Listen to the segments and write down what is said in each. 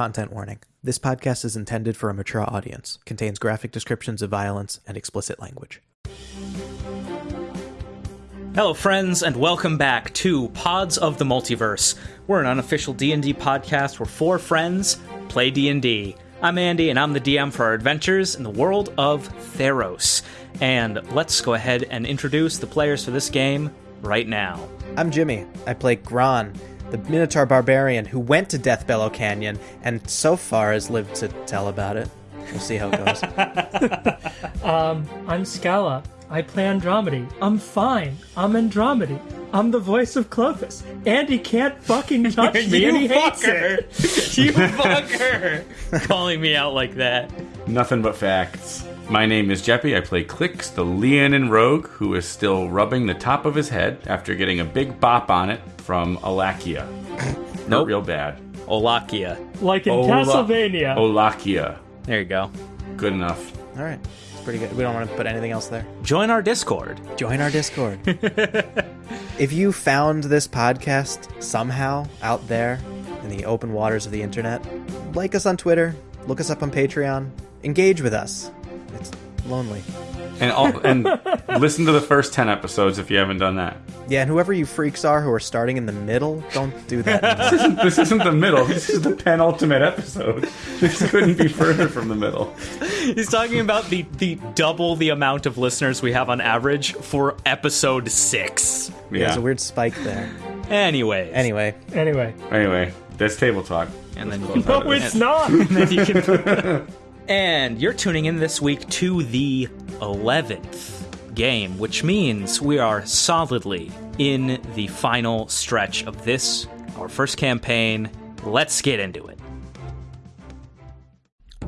Content warning. This podcast is intended for a mature audience, contains graphic descriptions of violence and explicit language. Hello friends and welcome back to Pods of the Multiverse. We're an unofficial D&D podcast where four friends play D&D. I'm Andy and I'm the DM for our adventures in the world of Theros. And let's go ahead and introduce the players for this game right now. I'm Jimmy. I play Gron, the Minotaur barbarian who went to Deathbellow Canyon and so far has lived to tell about it. We'll see how it goes. Um, I'm Scala. I play Andromedy. I'm fine. I'm Andromedy. I'm the voice of Klothys. Andy can't fucking touch me, and he hates it. you fucker! Calling me out like that. Nothing but facts. My name is Jeppy. I play Clicks, the Leonin rogue who is still rubbing the top of his head after getting a big bop on it from Alakia. Not Nope. real bad. Olakia. Like in Ola- Castlevania. Olakia. There you go. Good enough. All right. It's pretty good. We don't want to put anything else there. Join our Discord. Join our Discord. if you found this podcast somehow out there in the open waters of the internet, like us on Twitter, look us up on Patreon, engage with us. It's lonely. And all, and listen to the first 10 episodes if you haven't done that. Yeah, and whoever you freaks are who are starting in the middle, don't do that. anymore. This isn't the middle. This is the penultimate episode. This couldn't be further from the middle. He's talking about the, the double the amount of listeners we have on average for episode six. There's Yeah. a weird spike there. Anyway, Anyway, Anyway. Anyway, that's table talk. And then you No, it's not. then you can. And you're tuning in this week to the 11th game, which means we are solidly in the final stretch of this, our first campaign. Let's get into it.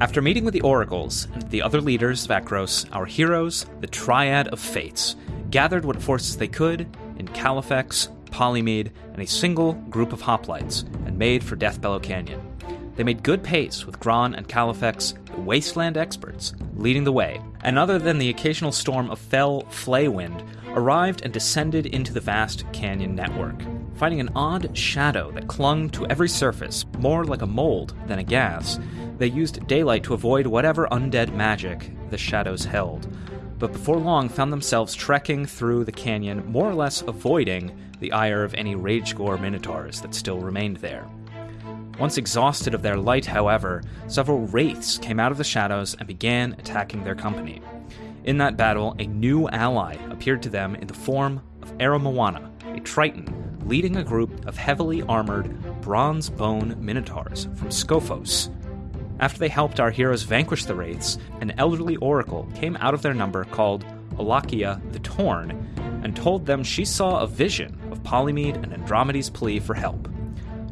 After meeting with the oracles and the other leaders of Akros, our heroes, the Triad of Fates, gathered what forces they could in Califex, Polymede, and a single group of hoplites, and made for Deathbellow Canyon. They made good pace with Gron and Califex, the wasteland experts, leading the way, and other than the occasional storm of fell Flaywind, arrived and descended into the vast canyon network, finding an odd shadow that clung to every surface, more like a mold than a gas. They used daylight to avoid whatever undead magic the shadows held, but before long found themselves trekking through the canyon, more or less avoiding the ire of any rage gore minotaurs that still remained there. Once exhausted of their light, however, several wraiths came out of the shadows and began attacking their company. In that battle, a new ally appeared to them in the form of Aramoana, a Triton, leading a group of heavily armored bronze bone minotaurs from Skophos. After they helped our heroes vanquish the wraiths, an elderly oracle came out of their number called Olakia the Torn and told them she saw a vision of Polymede and Andromeda's plea for help.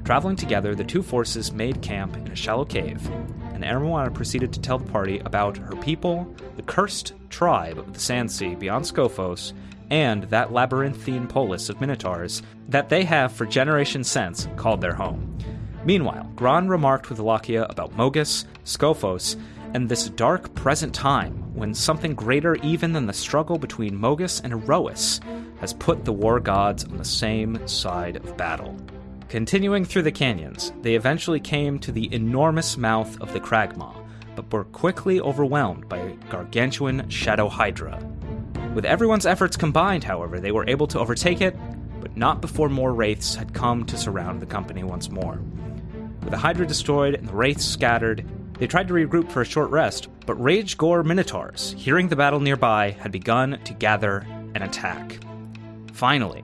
Traveling together, the two forces made camp in a shallow cave, and Aramoana proceeded to tell the party about her people, the cursed tribe of the Sand Sea beyond Skophos, and that labyrinthine polis of minotaurs that they have for generations since called their home. Meanwhile, Gron remarked with Lakia about Mogis, Skophos, and this dark present time when something greater even than the struggle between Mogis and Iroas has put the war gods on the same side of battle. Continuing through the canyons, they eventually came to the enormous mouth of the Kragmaw, but were quickly overwhelmed by a gargantuan Shadow Hydra. With everyone's efforts combined, however, they were able to overtake it, but not before more wraiths had come to surround the company once more. With the Hydra destroyed and the wraiths scattered, they tried to regroup for a short rest, but Rage Gore Minotaurs, hearing the battle nearby, had begun to gather and attack. Finally,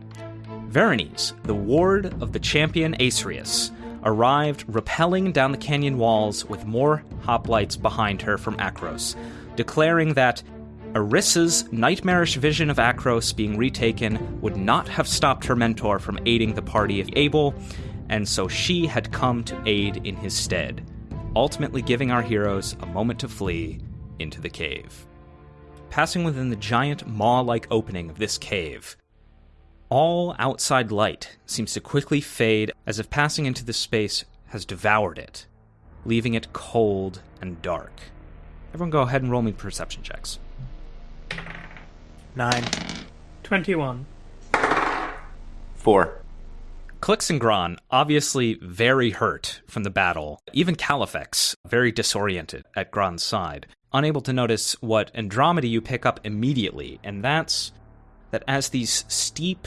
Veronese, the ward of the champion Aesrius, arrived rappelling down the canyon walls with more hoplites behind her from Akros, declaring that Arissa's nightmarish vision of Akros being retaken would not have stopped her mentor from aiding the party if able, and so she had come to aid in his stead, ultimately giving our heroes a moment to flee into the cave. Passing within the giant maw like opening of this cave, all outside light seems to quickly fade as if passing into this space has devoured it, leaving it cold and dark. Everyone go ahead and roll me perception checks. nine. 21. Four. Clix and Gron, obviously very hurt from the battle. Even Califex, very disoriented at Gron's side, unable to notice what Andromeda you pick up immediately, and that's that as these steep,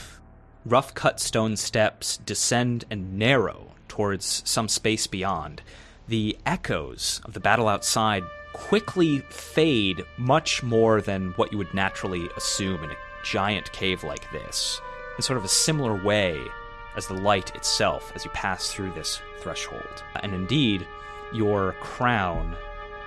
rough cut stone steps descend and narrow towards some space beyond, the echoes of the battle outside quickly fade much more than what you would naturally assume in a giant cave like this, in sort of a similar way as the light itself as you pass through this threshold. And indeed, your crown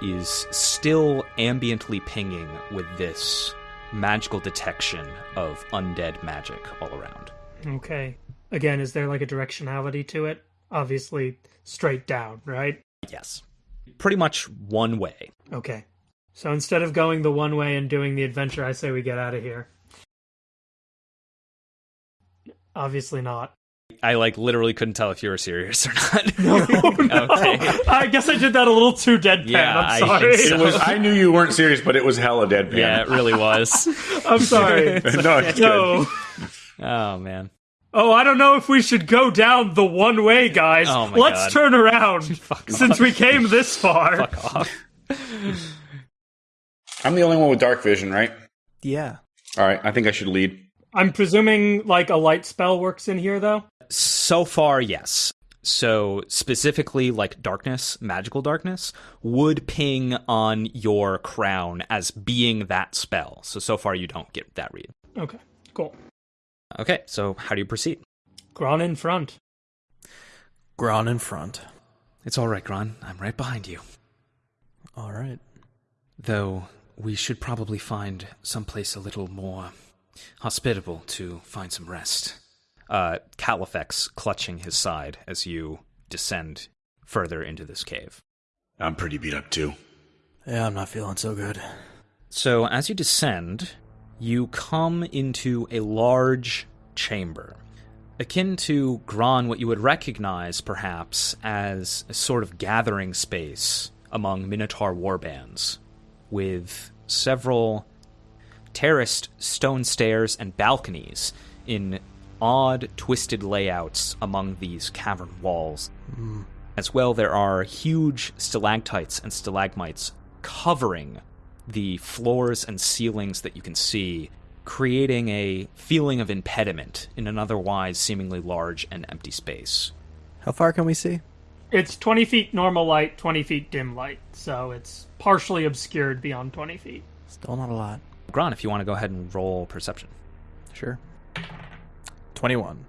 is still ambiently pinging with this magical detection of undead magic all around. Okay. Again, is there like a directionality to it? Obviously, straight down, right? Yes. Pretty much one way. Okay. So instead of going the one way and doing the adventure, I say we get out of here. Obviously not. I like literally couldn't tell if you were serious or not. No, no. Okay. I guess I did that a little too deadpan. Yeah, I I'm sorry. think so. It was. I knew you weren't serious, but it was hella deadpan. yeah, it really was. I'm sorry. no, it's good. No. Oh man. Oh, I don't know if we should go down the one way, guys. Oh my Let's God. turn around Fuck since we came this far. Fuck off. I'm the only one with dark vision, right? Yeah. All right. I think I should lead. I'm presuming like a light spell works in here though. So far, yes. So specifically, like darkness, magical darkness, would ping on your crown as being that spell. So so far, you don't get that read. Okay, cool. Okay, so how do you proceed? Gron in front. Gron in front. It's all right, Gron. I'm right behind you. All right. Though we should probably find someplace a little more hospitable to find some rest. Uh, Califex clutching his side as you descend further into this cave. I'm pretty beat up too. Yeah, I'm not feeling so good. So, as you descend, you come into a large chamber, akin to Gron, what you would recognize perhaps as a sort of gathering space among Minotaur warbands, with several terraced stone stairs and balconies in odd, twisted layouts among these cavern walls. Hmm. As well, there are huge stalactites and stalagmites covering the floors and ceilings that you can see, creating a feeling of impediment in an otherwise seemingly large and empty space. How far can we see? It's 20 feet normal light, 20 feet dim light, so it's partially obscured beyond 20 feet. Still not a lot. Gron, if you want to go ahead and roll perception. Sure. 21.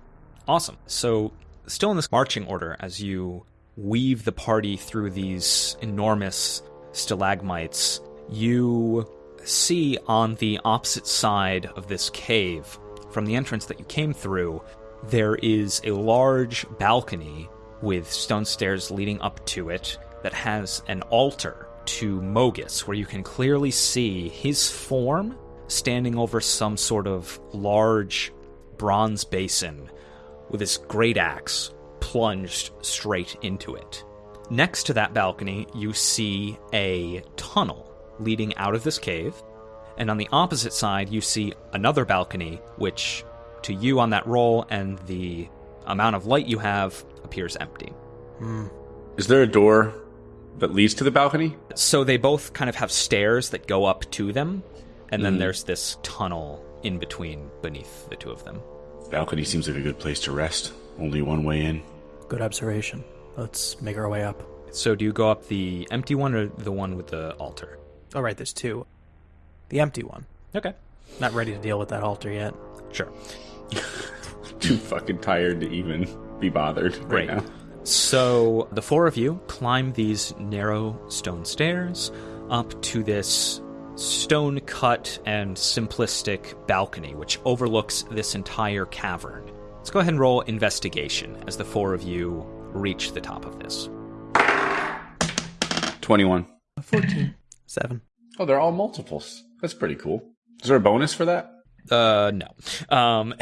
Awesome. So, still in this marching order, as you weave the party through these enormous stalagmites, you see on the opposite side of this cave, from the entrance that you came through, there is a large balcony with stone stairs leading up to it that has an altar to Mogis, where you can clearly see his form standing over some sort of large bronze basin with his great axe plunged straight into it. Next to that balcony, you see a tunnel leading out of this cave, and on the opposite side, you see another balcony, which to you on that roll and the amount of light you have appears empty. Hmm. Is there a door that leads to the balcony? So they both kind of have stairs that go up to them, and then hmm. there's this tunnel in between beneath the two of them. Balcony seems like a good place to rest. Only one way in. Good observation. Let's make our way up. So do you go up the empty one or the one with the altar? Oh, right, there's two. The empty one. Okay. Not ready to deal with that altar yet. Sure. Too fucking tired to even be bothered right Great. now. So the four of you climb these narrow stone stairs up to this stone cut and simplistic balcony, which overlooks this entire cavern. Let's go ahead and roll investigation as the four of you reach the top of this. 21. 14. Seven. Oh, they're all multiples. That's pretty cool. Is there a bonus for that? Uh, no. Um,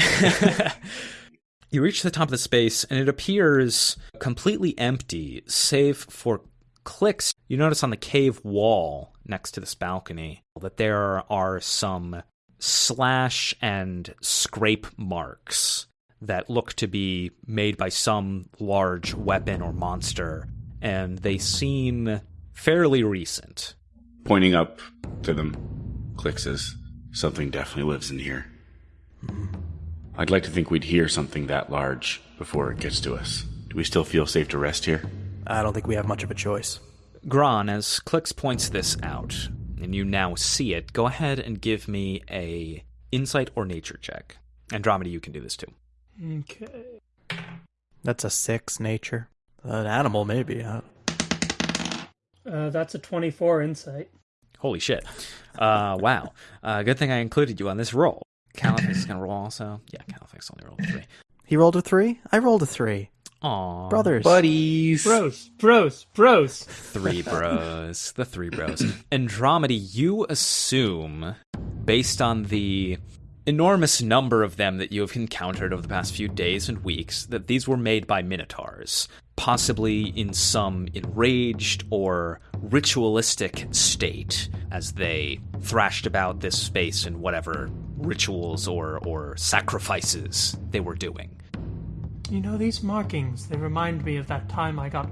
you reach the top of the space, and it appears completely empty, save for clicks. You notice on the cave wall next to this balcony that there are some slash and scrape marks that look to be made by some large weapon or monster, and they seem fairly recent. Pointing up to them, Click says, Something definitely lives in here. I'd like to think we'd hear something that large before it gets to us. Do we still feel safe to rest here? I don't think we have much of a choice. Gron, as Clicks points this out, and you now see it, go ahead and give me a insight or nature check. Andromeda, you can do this too. Okay. That's a six nature. An animal, maybe. Uh, Uh, that's a 24 insight. Holy shit. Uh, wow. Uh, good thing I included you on this roll. Califex is going to roll also. Yeah, Califex only rolled a three. he rolled a three. I rolled a three. Aw. Brothers. Buddies! Bros, bros, bros. Three bros. the three bros. Andromeda, you assume, based on the enormous number of them that you have encountered over the past few days and weeks, that these were made by minotaurs, possibly in some enraged or ritualistic state as they thrashed about this space in whatever rituals or, or sacrifices they were doing. You know, these markings, they remind me of that time I got.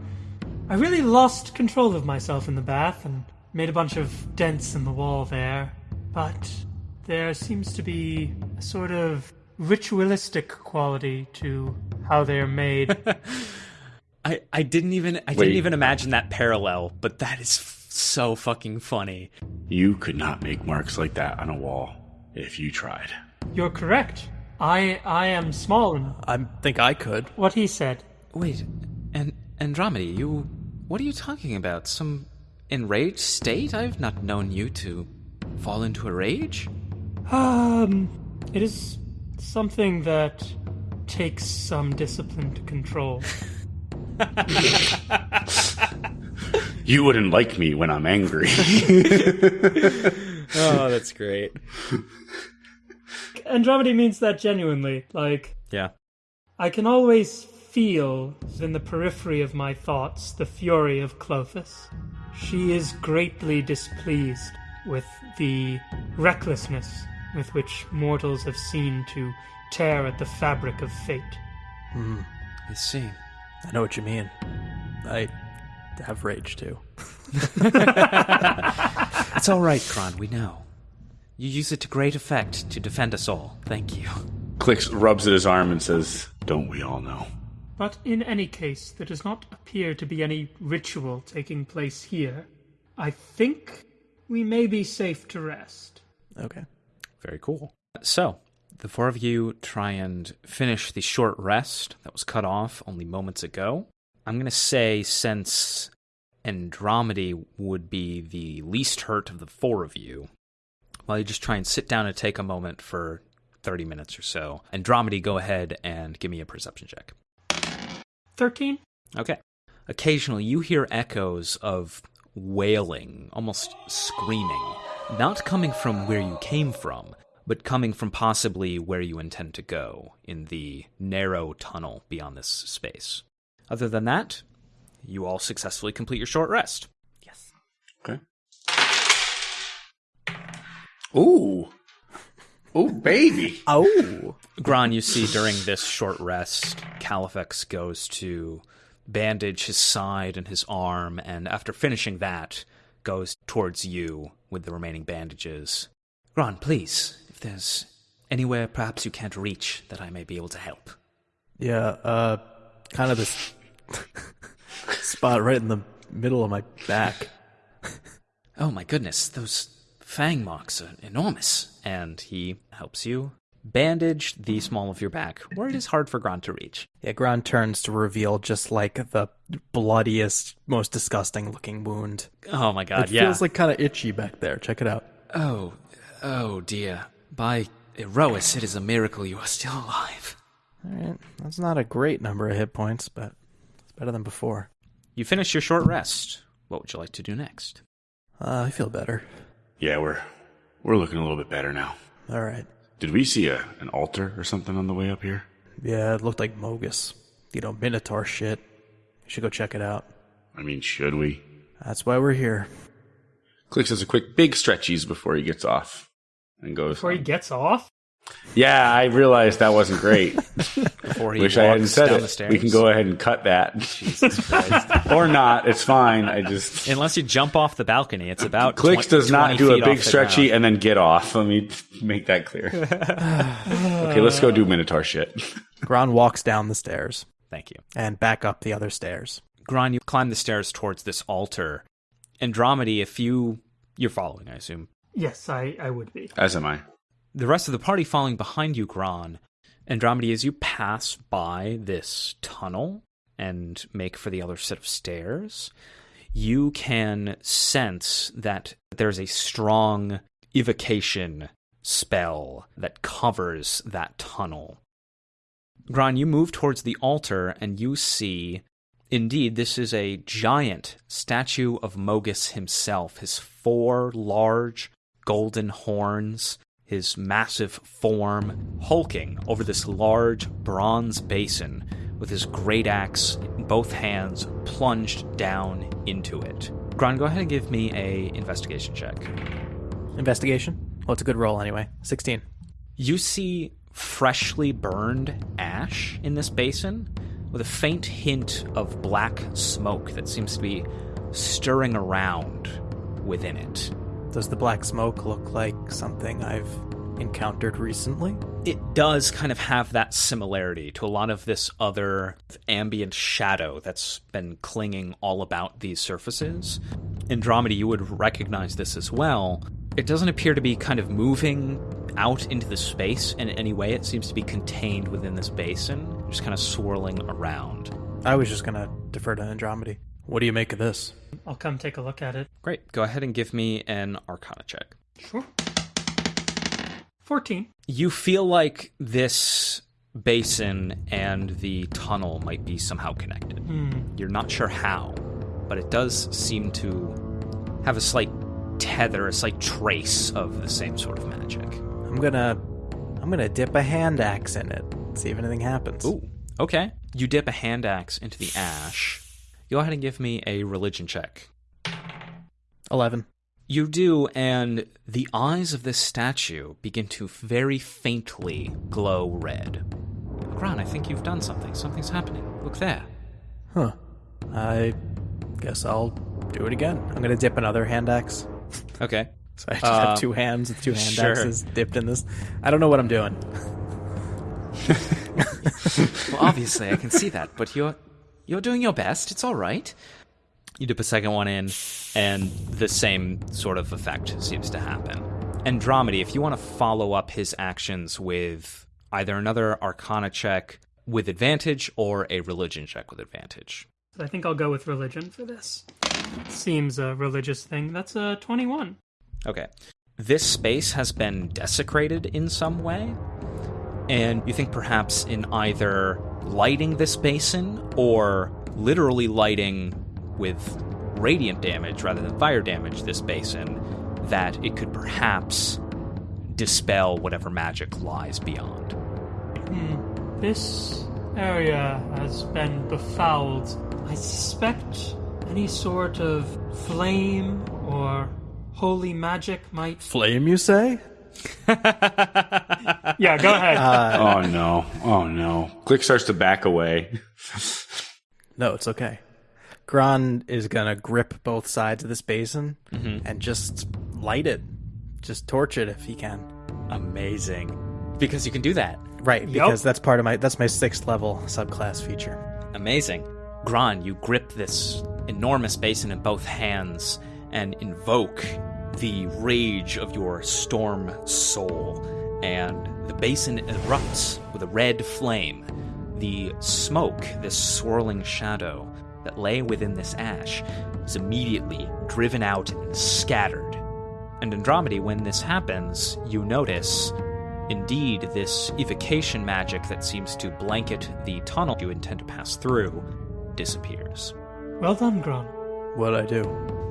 I really lost control of myself in the bath and made a bunch of dents in the wall there. But there seems to be a sort of ritualistic quality to how they are made. I, I didn't even I Wait. didn't even imagine that parallel, but that is f- so fucking funny. You could not make marks like that on a wall if you tried. You're correct. I I am small and I think I could. what he said. Wait, and Andromeda, you what are you talking about? Some enraged state? I've not known you to fall into a rage. Um, it is something that takes some discipline to control. You wouldn't like me when I'm angry. Oh, that's great. Andromeda means that genuinely. Like, Yeah. I can always feel in the periphery of my thoughts the fury of Klothys. She is greatly displeased with the recklessness with which mortals have seen to tear at the fabric of fate. Hmm. I see. I know what you mean. I have rage too. It's all right, Gron, we know. You use it to great effect to defend us all. Thank you. Clicks rubs at his arm and says, Don't we all know? But in any case, there does not appear to be any ritual taking place here. I think we may be safe to rest. Okay. Very cool. So, the four of you try and finish the short rest that was cut off only moments ago. I'm going to say, since Andromedy would be the least hurt of the four of you, while you just try and sit down and take a moment for 30 minutes or so, Andromedy, go ahead and give me a perception check. 13? Okay. Occasionally, you hear echoes of wailing, almost screaming, not coming from where you came from, but coming from possibly where you intend to go in the narrow tunnel beyond this space. Other than that, you all successfully complete your short rest. Yes. Okay. Ooh. Ooh, baby. Oh. Gron, you see during this short rest, Califex goes to bandage his side and his arm, and after finishing that, goes towards you with the remaining bandages. Gron, please, if there's anywhere perhaps you can't reach that I may be able to help. Yeah, uh, kind of this spot right in the middle of my back. Oh my goodness, those fang marks are enormous. And he helps you bandage the small of your back, where it is hard for Gron to reach. Yeah, Gron turns to reveal just like the bloodiest, most disgusting looking wound. Oh my god, yeah. it yeah. feels like kind of itchy back there. Check it out. Oh, oh dear. By Iroas, it is a miracle you are still alive. All right, that's not a great number of hit points, but it's better than before. You finish your short rest. What would you like to do next? Uh, I feel better. Yeah, we're we're looking a little bit better now. All right. Did we see a an altar or something on the way up here? Yeah, it looked like Mogis. You know, Minotaur shit. You should go check it out. I mean, should we? That's why we're here. Clicks does a quick big stretchies before he gets off and goes. Before he gets off? Yeah, I realized that wasn't great. before he Wish I hadn't walks said down it. the stairs. We can go ahead and cut that, Jesus Christ. or not. It's fine. I just Unless you jump off the balcony, it's about clicks 20 does not 20 do a feet big off the stretchy ground. and then get off. Let me make that clear. okay, let's go do Minotaur shit. Gron walks down the stairs Thank you. and back up the other stairs. Gron, you climb the stairs towards this altar. Andromedy, if you you're following, I assume. Yes, I, I would be. As am I. The rest of the party following behind you, Gron. Andromedy, as you pass by this tunnel and make for the other set of stairs, you can sense that there's a strong evocation spell that covers that tunnel. Gron, you move towards the altar and you see Indeed, this is a giant statue of Mogis himself. His four large golden horns, his massive form, hulking over this large bronze basin with his great axe in both hands plunged down into it. Gron, go ahead and give me a investigation check. Investigation? Well, it's a good roll anyway. 16. You see freshly burned ash in this basin with a faint hint of black smoke that seems to be stirring around within it. Does the black smoke look like something I've encountered recently? It does kind of have that similarity to a lot of this other ambient shadow that's been clinging all about these surfaces. Andromeda, you would recognize this as well. It doesn't appear to be kind of moving out into the space in any way. It seems to be contained within this basin, just kind of swirling around. I was just gonna defer to Andromedy. What do you make of this? I'll come take a look at it. Great. Go ahead and give me an Arcana check. Sure. 14. You feel like this basin and the tunnel might be somehow connected. Hmm. You're not sure how, but it does seem to have a slight tether, a slight trace of the same sort of magic. I'm gonna I'm gonna dip a hand axe in it. See if anything happens. Ooh, okay. You dip a hand axe into the ash. Go ahead and give me a religion check. Eleven. You do, and the eyes of this statue begin to very faintly glow red. Gron, I think you've done something. Something's happening. Look there. Huh. I guess I'll do it again. I'm gonna dip another hand axe. Okay. So I just Uh, have two hands with two hand sure. axes dipped in this. I don't know what I'm doing. Well, obviously, I can see that, but you're you're doing your best. It's all right. You dip a second one in, and the same sort of effect seems to happen. Andromedy, if you want to follow up his actions with either another Arcana check with advantage or a religion check with advantage. I think I'll go with religion for this. Seems a religious thing. That's a 21. Okay. This space has been desecrated in some way, and you think perhaps in either lighting this basin or literally lighting with radiant damage rather than fire damage this basin, that it could perhaps dispel whatever magic lies beyond. Hmm. This area has been befouled. I suspect any sort of flame or holy magic might. Flame, you say? Yeah, go ahead. Uh, oh no! Oh no! Click starts to back away. No, it's okay. Gron is gonna grip both sides of this basin mm-hmm. and just light it. Just torch it if he can. Amazing. Because you can do that. Right, because that's part of my that's my sixth level subclass feature. Amazing. Gron, you grip this enormous basin in both hands and invoke the rage of your storm soul. And the basin erupts with a red flame. The smoke, this swirling shadow that lay within this ash, is immediately driven out and scattered. And Andromedy, when this happens, you notice Indeed, this evocation magic that seems to blanket the tunnel you intend to pass through disappears. well done, Gron. What'd I do?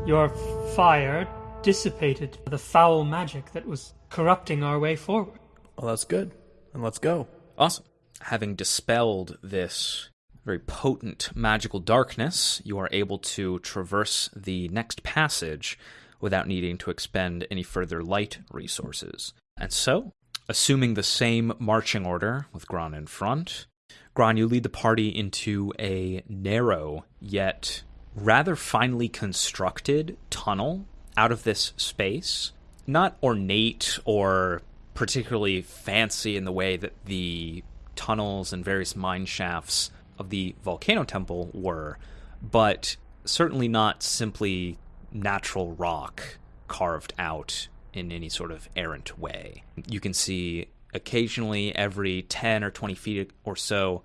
Your fire dissipated the foul magic that was corrupting our way forward. Well, that's good. And let's go. Awesome. Having dispelled this very potent magical darkness, you are able to traverse the next passage without needing to expend any further light resources. And so, assuming the same marching order with Gron in front, Gron, you lead the party into a narrow yet rather finely constructed tunnel out of this space. Not ornate or particularly fancy in the way that the tunnels and various mine shafts of the Volcano Temple were, but certainly not simply natural rock carved out in any sort of errant way. You can see occasionally every 10 or 20 feet or so,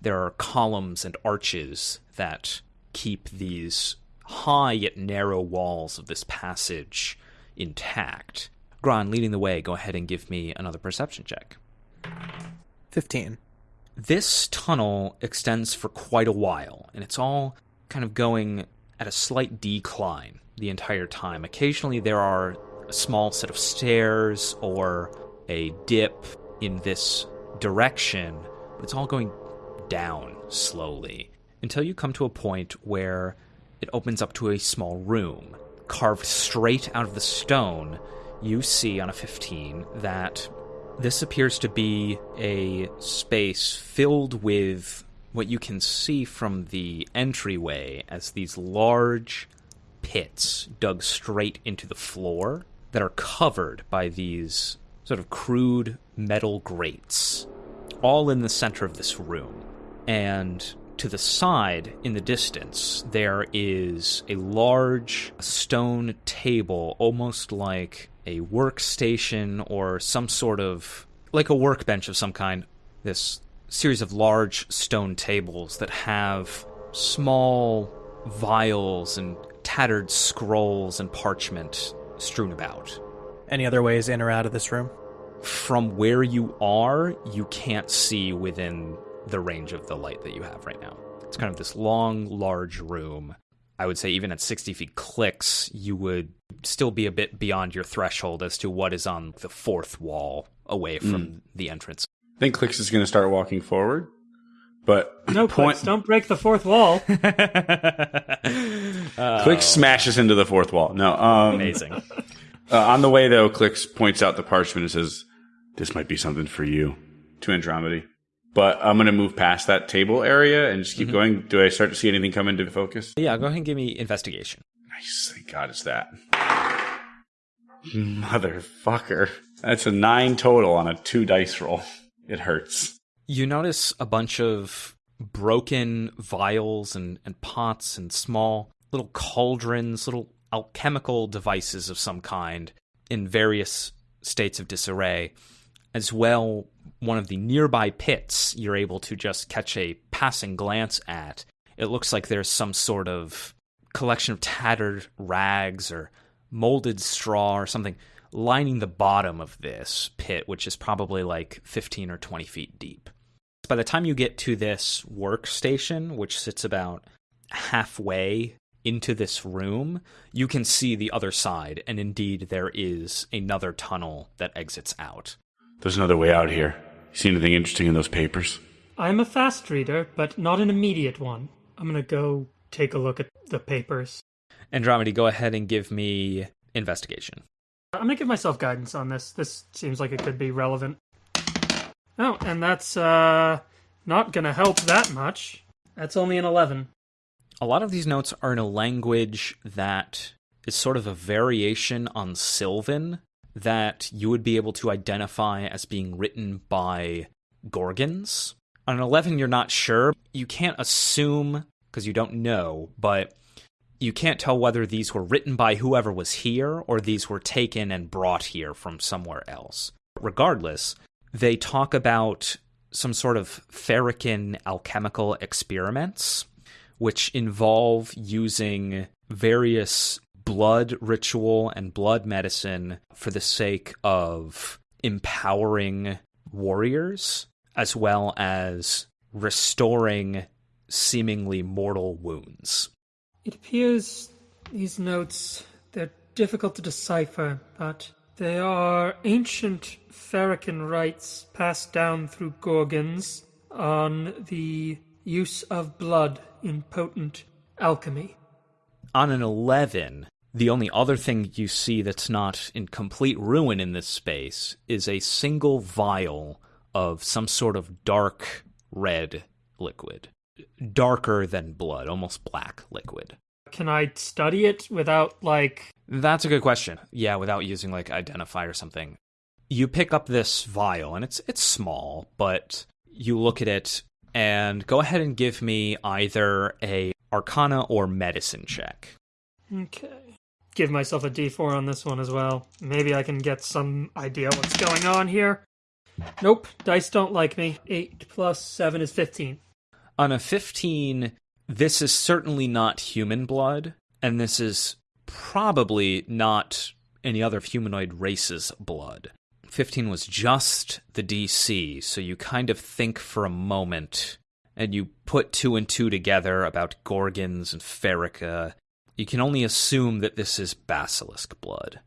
there are columns and arches that keep these high yet narrow walls of this passage intact. Gron, leading the way, go ahead and give me another perception check. 15. This tunnel extends for quite a while, and it's all kind of going at a slight decline the entire time. Occasionally, there are a small set of stairs or a dip in this direction. But it's all going down slowly until you come to a point where it opens up to a small room. Carved straight out of the stone, you see on a 15 that this appears to be a space filled with what you can see from the entryway as these large pits dug straight into the floor that are covered by these sort of crude metal grates, all in the center of this room. And to the side, in the distance, there is a large stone table, almost like a workstation or some sort of like a workbench of some kind. This series of large stone tables that have small vials and tattered scrolls and parchment strewn about. Any other ways in or out of this room? From where you are, you can't see within the range of the light that you have right now. It's kind of this long, large room. I would say even at 60 feet clicks, you would still be a bit beyond your threshold as to what is on the fourth wall away from mm. the entrance. I think Clicks is going to start walking forward, but no, point... Clicks, don't break the fourth wall. uh, Clicks smashes into the fourth wall. No, um, amazing. Uh, on the way though, Clicks points out the parchment and says, "This might be something for you." To Andromedy. But I'm going to move past that table area and just keep mm-hmm. going. Do I start to see anything come into focus? Yeah, go ahead and give me investigation. Nice. Thank God it's that. Motherfucker. That's a nine total on a two dice roll. It hurts. You notice a bunch of broken vials and, and pots and small little cauldrons, little alchemical devices of some kind in various states of disarray. As well, one of the nearby pits you're able to just catch a passing glance at. It looks like there's some sort of collection of tattered rags or molded straw or something lining the bottom of this pit, which is probably like 15 or 20 feet deep. By the time you get to this workstation, which sits about halfway into this room, you can see the other side, and indeed there is another tunnel that exits out. There's another way out here. You see anything interesting in those papers? I'm a fast reader, but not an immediate one. I'm gonna go take a look at the papers. Andromedy, go ahead and give me investigation. I'm gonna give myself guidance on this. This seems like it could be relevant. Oh, and that's uh not gonna help that much. That's only an eleven. A lot of these notes are in a language that is sort of a variation on Sylvan that you would be able to identify as being written by Gorgons. On an 11, you're not sure. You can't assume because you don't know, but you can't tell whether these were written by whoever was here or these were taken and brought here from somewhere else. Regardless, they talk about some sort of Pharikan alchemical experiments, which involve using various blood ritual and blood medicine for the sake of empowering warriors as well as restoring seemingly mortal wounds. It appears these notes they're difficult to decipher, but they are ancient Pharikan rites passed down through Gorgons on the use of blood in potent alchemy. On an 11, the only other thing you see that's not in complete ruin in this space is a single vial of some sort of dark red liquid. Darker than blood, almost black liquid. Can I study it without, like. That's a good question. Yeah, without using like identify or something. You pick up this vial and it's it's small, but you look at it and go ahead and give me either a arcana or medicine check. Okay. Give myself a d4 on this one as well. Maybe I can get some idea what's going on here. Nope, dice don't like me. 8 plus 7 is 15. On a 15, this is certainly not human blood, and this is probably not any other humanoid race's blood. 15 was just the DC, so you kind of think for a moment and you put two and two together about Gorgons and Pharika. You can only assume that this is basilisk blood.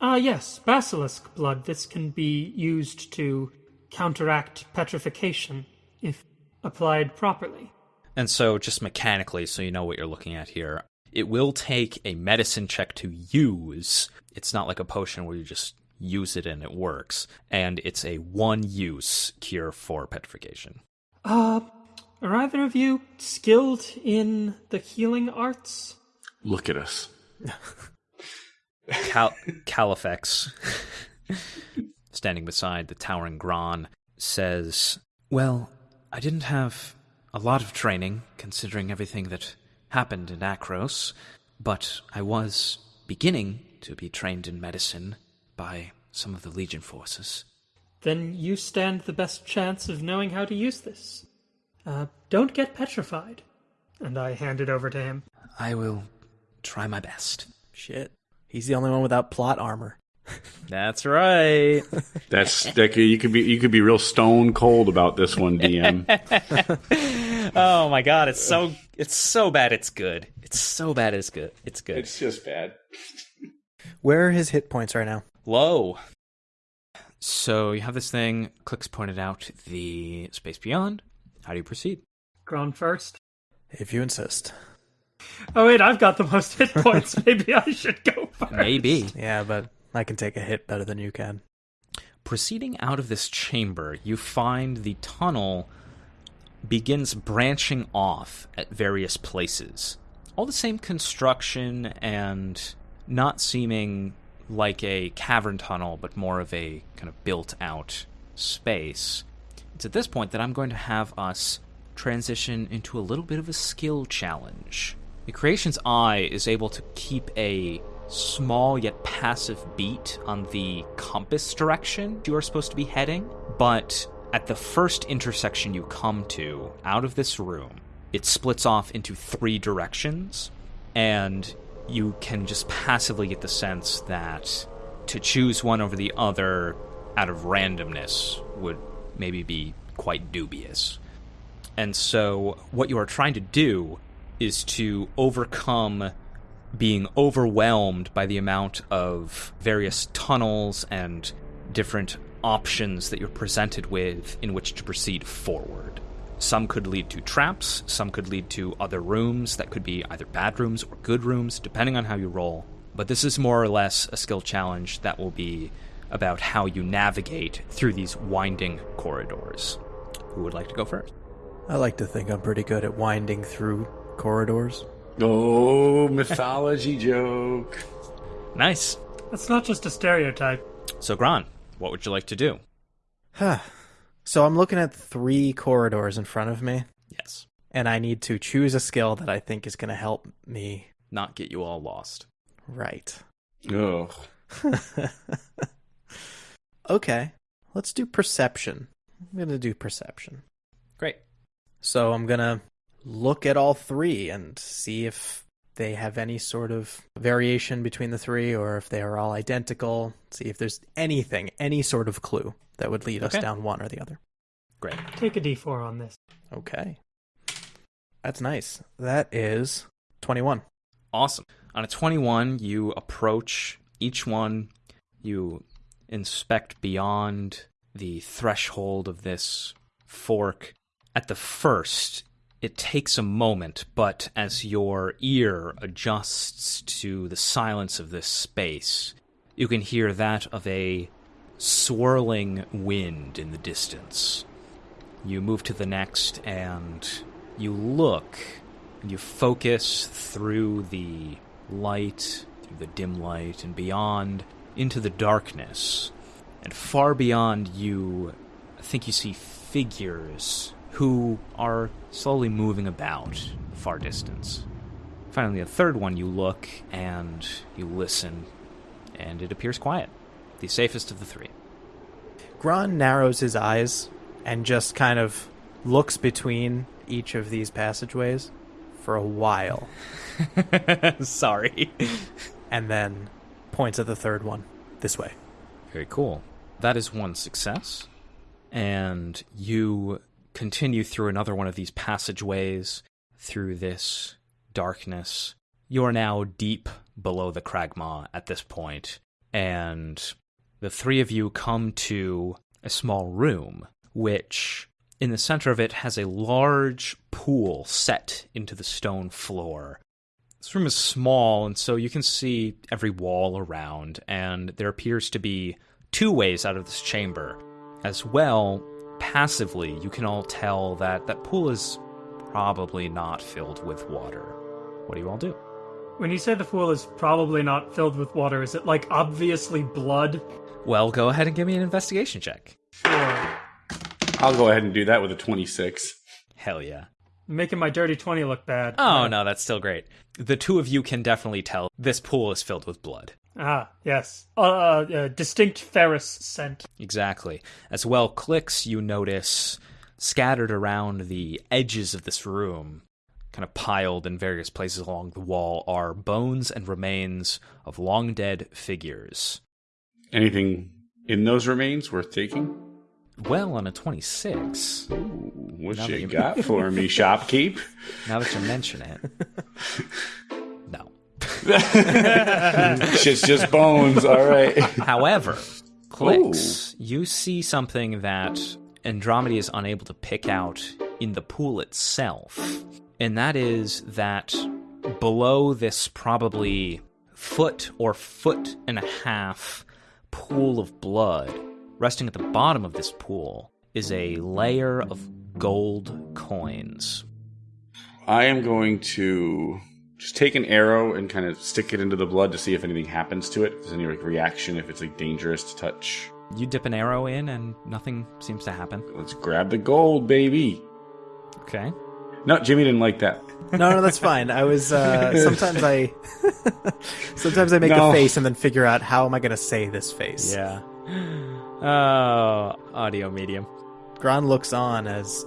Ah, yes, basilisk blood. This can be used to counteract petrification if applied properly. And so, just mechanically, so you know what you're looking at here, it will take a medicine check to use. It's not like a potion where you just use it and it works. And it's a one use cure for petrification. Uh, are either of you skilled in the healing arts? Look at us. Cal- Califex, standing beside the towering Gron, says, Well, I didn't have a lot of training, considering everything that happened in Akros, but I was beginning to be trained in medicine by some of the Legion forces. Then you stand the best chance of knowing how to use this. Uh, don't get petrified. And I hand it over to him. I will try my best. Shit. He's the only one without plot armor. That's right. That's that could, you could be you could be real stone cold about this one, DM. oh my god, it's so it's so bad it's good. It's so bad it's good. It's good. it's just bad. Where are his hit points right now? Low. So you have this thing, clicks pointed out the space beyond. How do you proceed? Gron first. If you insist. Oh wait, I've got the most hit points. Maybe I should go first. Maybe. Yeah, but I can take a hit better than you can. Proceeding out of this chamber, you find the tunnel begins branching off at various places. All the same construction and not seeming like a cavern tunnel, but more of a kind of built out space. It's at this point that I'm going to have us transition into a little bit of a skill challenge. The Creation's Eye is able to keep a small yet passive beat on the compass direction you are supposed to be heading, but at the first intersection you come to out of this room, it splits off into three directions, and you can just passively get the sense that to choose one over the other out of randomness would maybe be quite dubious. And so, what you are trying to do is to overcome being overwhelmed by the amount of various tunnels and different options that you're presented with in which to proceed forward. Some could lead to traps, some could lead to other rooms that could be either bad rooms or good rooms, depending on how you roll. But this is more or less a skill challenge that will be about how you navigate through these winding corridors. Who would like to go first? I like to think I'm pretty good at winding through corridors. Oh, mythology joke. Nice. That's not just a stereotype. So, Gron, what would you like to do? Huh. So I'm looking at three corridors in front of me, Yes. and I need to choose a skill that I think is going to help me. Not get you all lost. Right. Ugh. okay. Let's do perception. I'm going to do perception. Great. So I'm going to look at all three and see if they have any sort of variation between the three or if they are all identical. See if there's anything, any sort of clue that would lead us down one or the other. Great. Take a d4 on this. Okay. That's nice. That is 21. Awesome. On a 21, you approach each one, you inspect beyond the threshold of this fork. At the first, it takes a moment, but as your ear adjusts to the silence of this space, you can hear that of a swirling wind in the distance. You move to the next and you look and you focus through the light, through the dim light, and beyond into the darkness. And far beyond you, I think you see figures who are slowly moving about far distance. Finally, a third one, you look and you listen, and it appears quiet. The safest of the three. Gron narrows his eyes and just kind of looks between each of these passageways for a while Sorry. and then points at the third one this way. Very cool. That is one success. And you continue through another one of these passageways through this darkness. You are now deep below the Kragmaw at this point, and the three of you come to a small room, which in the center of it has a large pool set into the stone floor. This room is small, and so you can see every wall around, and there appears to be two ways out of this chamber. As well, passively, you can all tell that that pool is probably not filled with water. What do you all do? When you say the pool is probably not filled with water, is it like obviously blood? Well, go ahead and give me an investigation check. Sure. I'll go ahead and do that with a 26. Hell yeah. Making my dirty 20 look bad. Oh, no, that's still great. The two of you can definitely tell this pool is filled with blood. Ah, yes. Uh, uh, uh, distinct ferrous scent. Exactly. As well, clicks you notice scattered around the edges of this room, kind of piled in various places along the wall, are bones and remains of long dead figures. Anything in those remains worth taking? Well, on a 26, What Now you you- got for me, shopkeep? now that you mention it. Shit's just bones. All right. However, clicks, you see something that Andromeda is unable to pick out in the pool itself, and that is that below this probably foot or foot and a half pool of blood, resting at the bottom of this pool, is a layer of gold coins. I am going to just take an arrow and kind of stick it into the blood to see if anything happens to it. If there's any like reaction, if it's like dangerous to touch. You dip an arrow in, and nothing seems to happen. Let's grab the gold, baby. Okay. No, Jimmy didn't like that. No, no, that's fine. I was uh, sometimes I sometimes I make No. a face and then figure out how am I going to say this face. Yeah. Oh, audio medium. Gron looks on as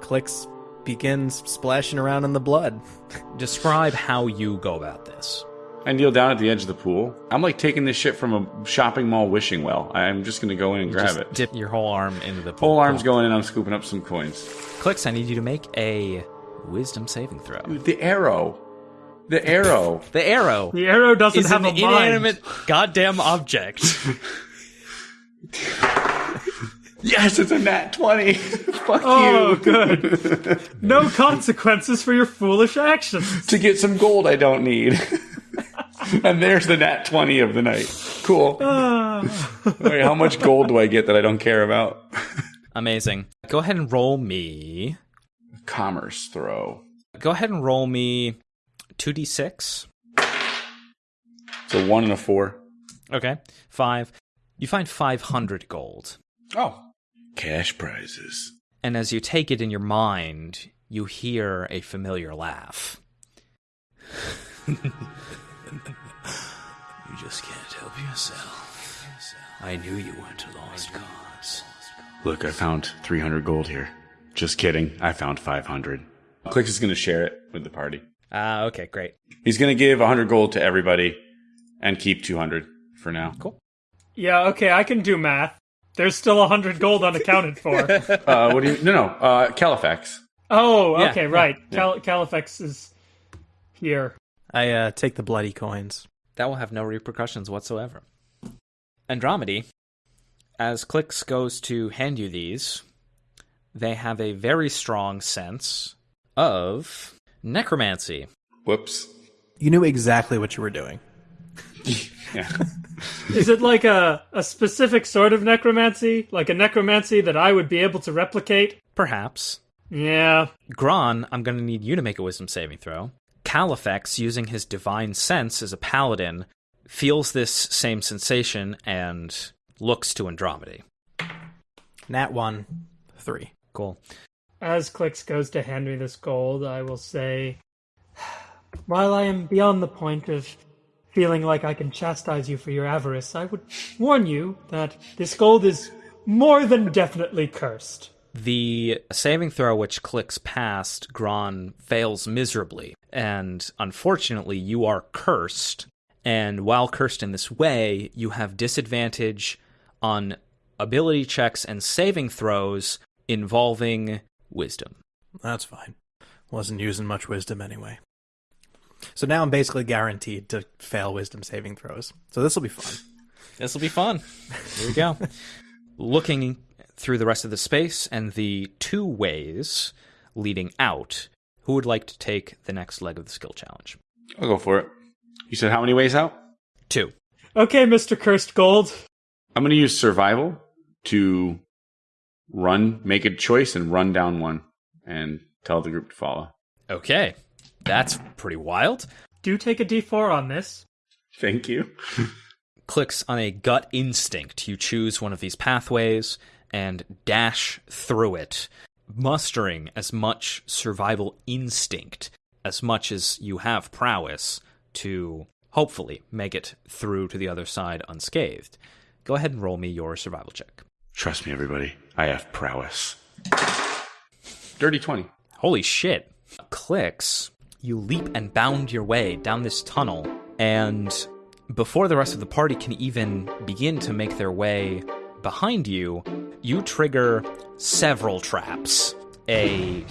Clicks begins splashing around in the blood. Describe how you go about this. I kneel down at the edge of the pool. I'm like taking this shit from a shopping mall wishing well. I'm just gonna go in and grab Just it. Dip your whole arm into the pool. Whole arm's pool. going in. I'm scooping up some coins. Clicks. I need you to make a wisdom saving throw. The arrow. The arrow. The arrow The arrow doesn't is have an a mind. inanimate goddamn object. yes, it's a nat 20. Fuck you. Oh, you. good. No consequences for your foolish actions. to get some gold I don't need. and there's the nat 20 of the night. Cool. Ah. Wait, how much gold do I get that I don't care about? Amazing. Go ahead and roll me. Commerce throw. Go ahead and roll me two d six. So one and a four. Okay, five. You find five hundred gold. Oh. Cash prizes. And as you take it in your mind, you hear a familiar laugh. you just can't help yourself. I knew you went to lost cause. Look, I found 300 gold here. Just kidding. I found 500. Clicks is going to share it with the party. Ah, okay, great. He's going to give 100 gold to everybody and keep 200 for now. Cool. Yeah, okay, I can do math. There's still a hundred gold unaccounted for. Uh, what do you? No, no. Uh, Califex. Oh, Yeah, okay, yeah, right. Cal- Califex is here. I uh, take the bloody coins. That will have no repercussions whatsoever. Andromedy, as Clicks goes to hand you these, they have a very strong sense of necromancy. Whoops. You knew exactly what you were doing. Yeah. Is it like a, a specific sort of necromancy? Like a necromancy that I would be able to replicate? Perhaps. Yeah. Gron, I'm going to need you to make a wisdom saving throw. Califex, using his divine sense as a paladin, feels this same sensation and looks to Andromedy. Nat 1, 3. Cool. As Clicks goes to hand me this gold, I will say, While I am beyond the point of feeling like I can chastise you for your avarice, I would warn you that this gold is more than definitely cursed. The saving throw which clicks past Gron fails miserably, and unfortunately, you are cursed. And while cursed in this way, you have disadvantage on ability checks and saving throws involving wisdom. That's fine. Wasn't using much wisdom anyway. So now I'm basically guaranteed to fail wisdom saving throws. So this will be fun. This will be fun. Here we go. Looking through the rest of the space and the two ways leading out, who would like to take the next leg of the skill challenge? I'll go for it. You said how many ways out? Two. Okay, Mr. Cursed Gold. I'm going to use survival to run, make a choice, and run down one and tell the group to follow. Okay. That's pretty wild. Do take a d4 on this. Thank you. Clicks on a gut instinct. You choose one of these pathways and dash through it, mustering as much survival instinct as much as you have prowess to hopefully make it through to the other side unscathed. Go ahead and roll me your survival check. Trust me, everybody. I have prowess. Dirty 20. Holy shit. Clicks, you leap and bound your way down this tunnel, and before the rest of the party can even begin to make their way behind you, you trigger several traps. A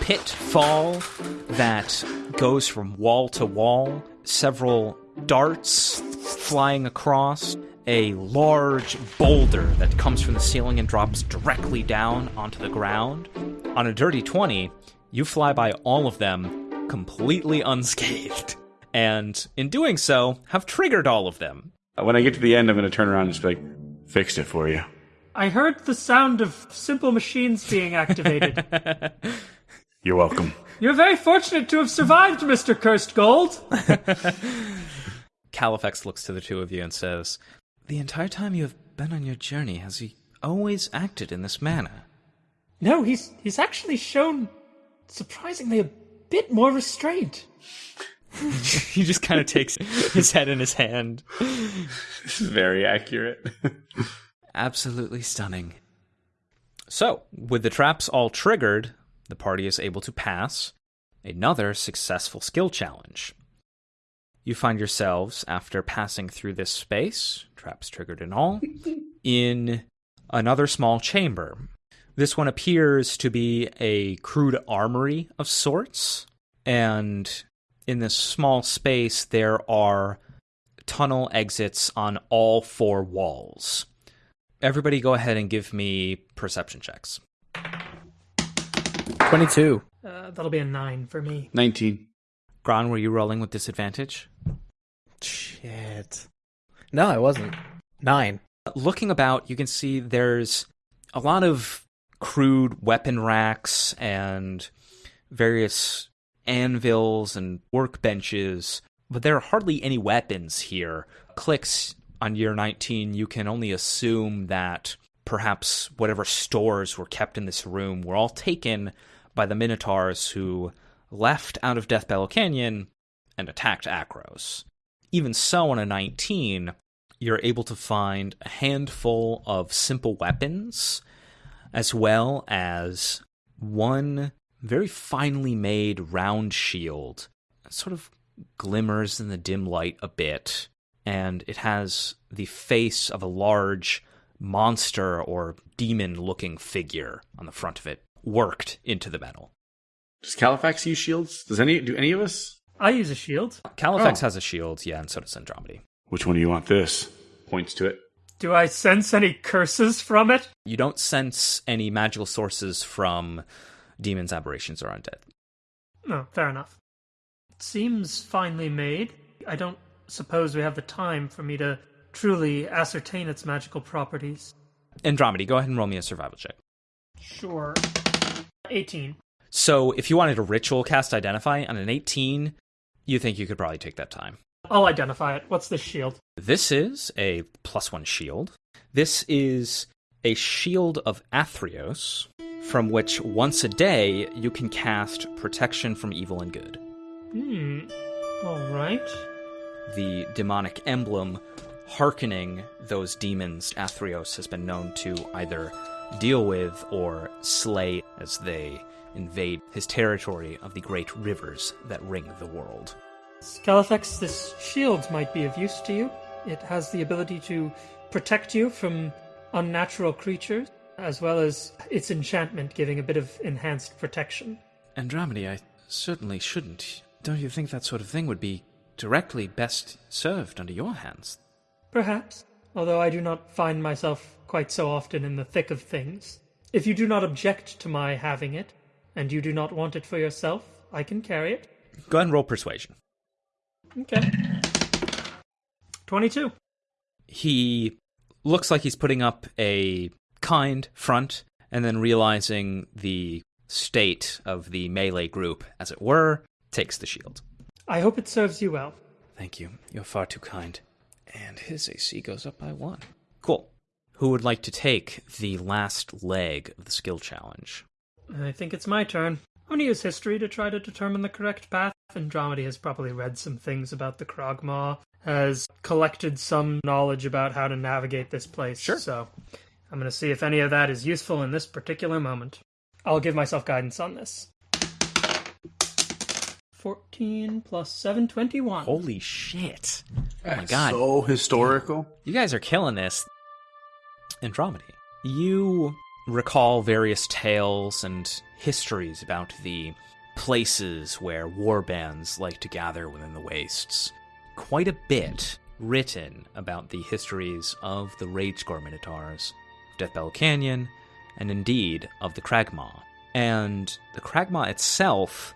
pitfall that goes from wall to wall, several darts flying across, a large boulder that comes from the ceiling and drops directly down onto the ground. On a dirty 20, you fly by all of them completely unscathed. And in doing so, have triggered all of them. When I get to the end, I'm going to turn around and just be like, fixed it for you. I heard the sound of simple machines being activated. You're welcome. You're very fortunate to have survived, Mr. Cursed Gold. Califex looks to the two of you and says, The entire time you have been on your journey, has he always acted in this manner? No, he's he's actually shown surprisingly a bit more restraint. he just kind of takes his head in his hand. This is very accurate. Absolutely stunning. So, with the traps all triggered, the party is able to pass another successful skill challenge. You find yourselves, after passing through this space, traps triggered and all, in another small chamber. This one appears to be a crude armory of sorts, and in this small space, there are tunnel exits on all four walls. Everybody, go ahead and give me perception checks. 22. Uh, that'll be a nine for me. 19. Gron, were you rolling with disadvantage? Shit. No, I wasn't. 9. Looking about, you can see there's a lot of crude weapon racks and various anvils and workbenches, but there are hardly any weapons here. Clicks on year 19, you can only assume that perhaps whatever stores were kept in this room were all taken by the Minotaurs who left out of Deathbellow Canyon and attacked Akros. Even so, on a 19, you're able to find a handful of simple weapons, as well as one very finely made round shield. It sort of glimmers in the dim light a bit, and it has the face of a large monster or demon looking figure on the front of it, worked into the metal. Does Califex use shields? Does any do any of us? I use a shield. Califex Oh. has a shield, yeah, and so does Andromedy. Which one do you want this? Points to it. Do I sense any curses from it? You don't sense any magical sources from demons, aberrations, or undead. No, fair enough. It seems finely made. I don't suppose we have the time for me to truly ascertain its magical properties. Andromedy, go ahead and roll me a survival check. Sure. 18. So, if you wanted a ritual cast identify on an 18, you think you could probably take that time. I'll identify it. What's this shield? This is a plus one shield. This is a shield of Athreos, from which once a day you can cast protection from evil and good. Hmm. Alright. The demonic emblem hearkening those demons Athreos has been known to either deal with or slay as they invade his territory of the great rivers that ring the world. Scalifex, this shield might be of use to you. It has the ability to protect you from unnatural creatures, as well as its enchantment giving a bit of enhanced protection. Andromedy, I certainly shouldn't. Don't you think that sort of thing would be directly best served under your hands? Perhaps, although I do not find myself quite so often in the thick of things. If you do not object to my having it, and you do not want it for yourself, I can carry it. Go ahead and roll persuasion. Okay. 22. He looks like he's putting up a kind front and then realizing the state of the melee group, as it were, takes the shield. I hope it serves you well. Thank you. You're far too kind. And his AC goes up by one. Cool. Who would like to take the last leg of the skill challenge? I think it's my turn. I'm going to use history to try to determine the correct path. Andromedy has probably read some things about the Kragmaw, has collected some knowledge about how to navigate this place. Sure. So I'm going to see if any of that is useful in this particular moment. I'll give myself guidance on this. 14 plus 721. Holy shit. Oh my God. So historical. You guys are killing this. Andromedy. You recall various tales and histories about the places where war bands like to gather within the wastes. Quite a bit written about the histories of the Ragescore Minotaurs, Deathbell Canyon, and indeed of the Kragmaw. And the Kragmaw itself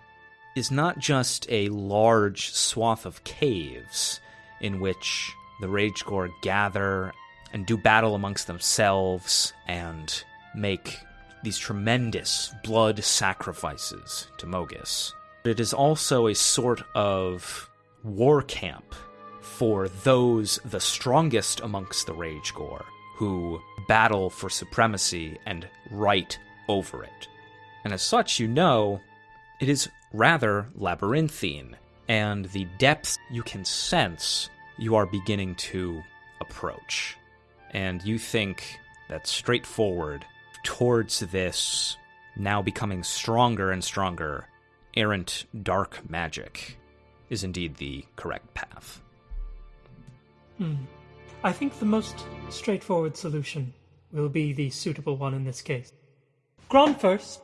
is not just a large swath of caves in which the Ragegore gather and do battle amongst themselves and make these tremendous blood sacrifices to Mogis. It is also a sort of war camp for those the strongest amongst the Ragegore who battle for supremacy and right over it. And as such, you know, it is rather labyrinthine, and the depth you can sense you are beginning to approach. And you think that straightforward towards this now becoming stronger and stronger errant dark magic is indeed the correct path. Hmm. I think the most straightforward solution will be the suitable one in this case. Gron first.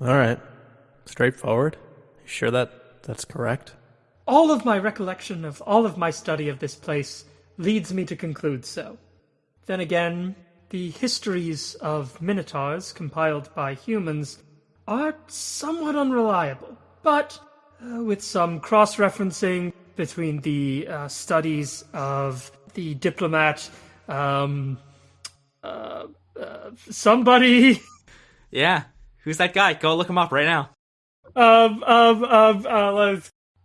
All right. Straightforward. You sure that that's correct? All of my recollection of all of my study of this place leads me to conclude so. Then again, the histories of minotaurs compiled by humans are somewhat unreliable, but uh, with some cross referencing between the uh, studies of the diplomat, um, uh, uh, somebody. Yeah, who's that guy? Go look him up right now. Um, um, um, uh,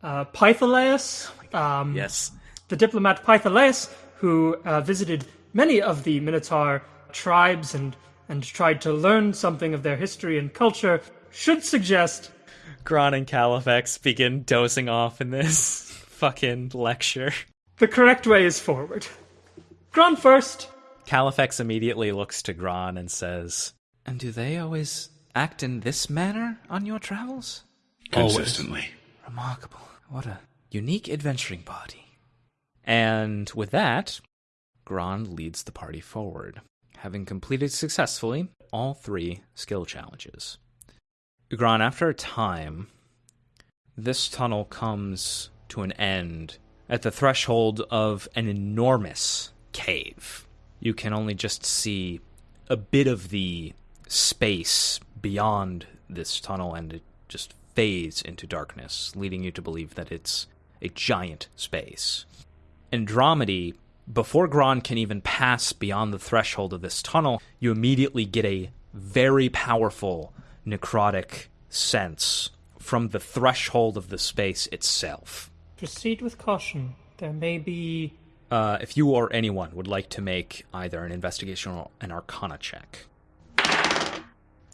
uh, Pythilaus. Um, Yes. the diplomat Pythilaus, who uh, visited many of the Minotaur tribes and, and tried to learn something of their history and culture, should suggest Gron and Califex begin dozing off in this fucking lecture. the correct way is forward. Gron first. Califex immediately looks to Gron and says, And do they always act in this manner on your travels? Consistently. Remarkable. What a unique adventuring party. And with that, Gron leads the party forward, having completed successfully all three skill challenges. Gron, after a time, this tunnel comes to an end at the threshold of an enormous cave. You can only just see a bit of the space beyond this tunnel, and it just fades into darkness, leading you to believe that it's a giant space. Andromedy, before Gron can even pass beyond the threshold of this tunnel, you immediately get a very powerful necrotic sense from the threshold of the space itself. Proceed with caution. There may be. Uh, if you or anyone would like to make either an investigation or an arcana check.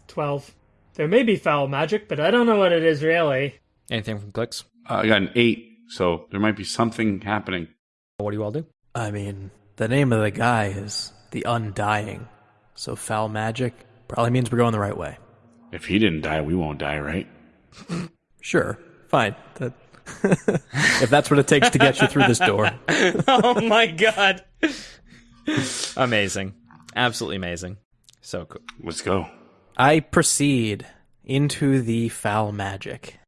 12. There may be foul magic, but I don't know what it is really. Anything from Clicks? Uh, I got an eight, so there might be something happening. What do you all do? I mean, the name of the guy is the Undying, so foul magic probably means we're going the right way. If he didn't die, we won't die, right? Sure, fine. That, if that's what it takes to get you through this door. oh my god. amazing. Absolutely amazing. So cool. Let's go. I proceed into the foul magic.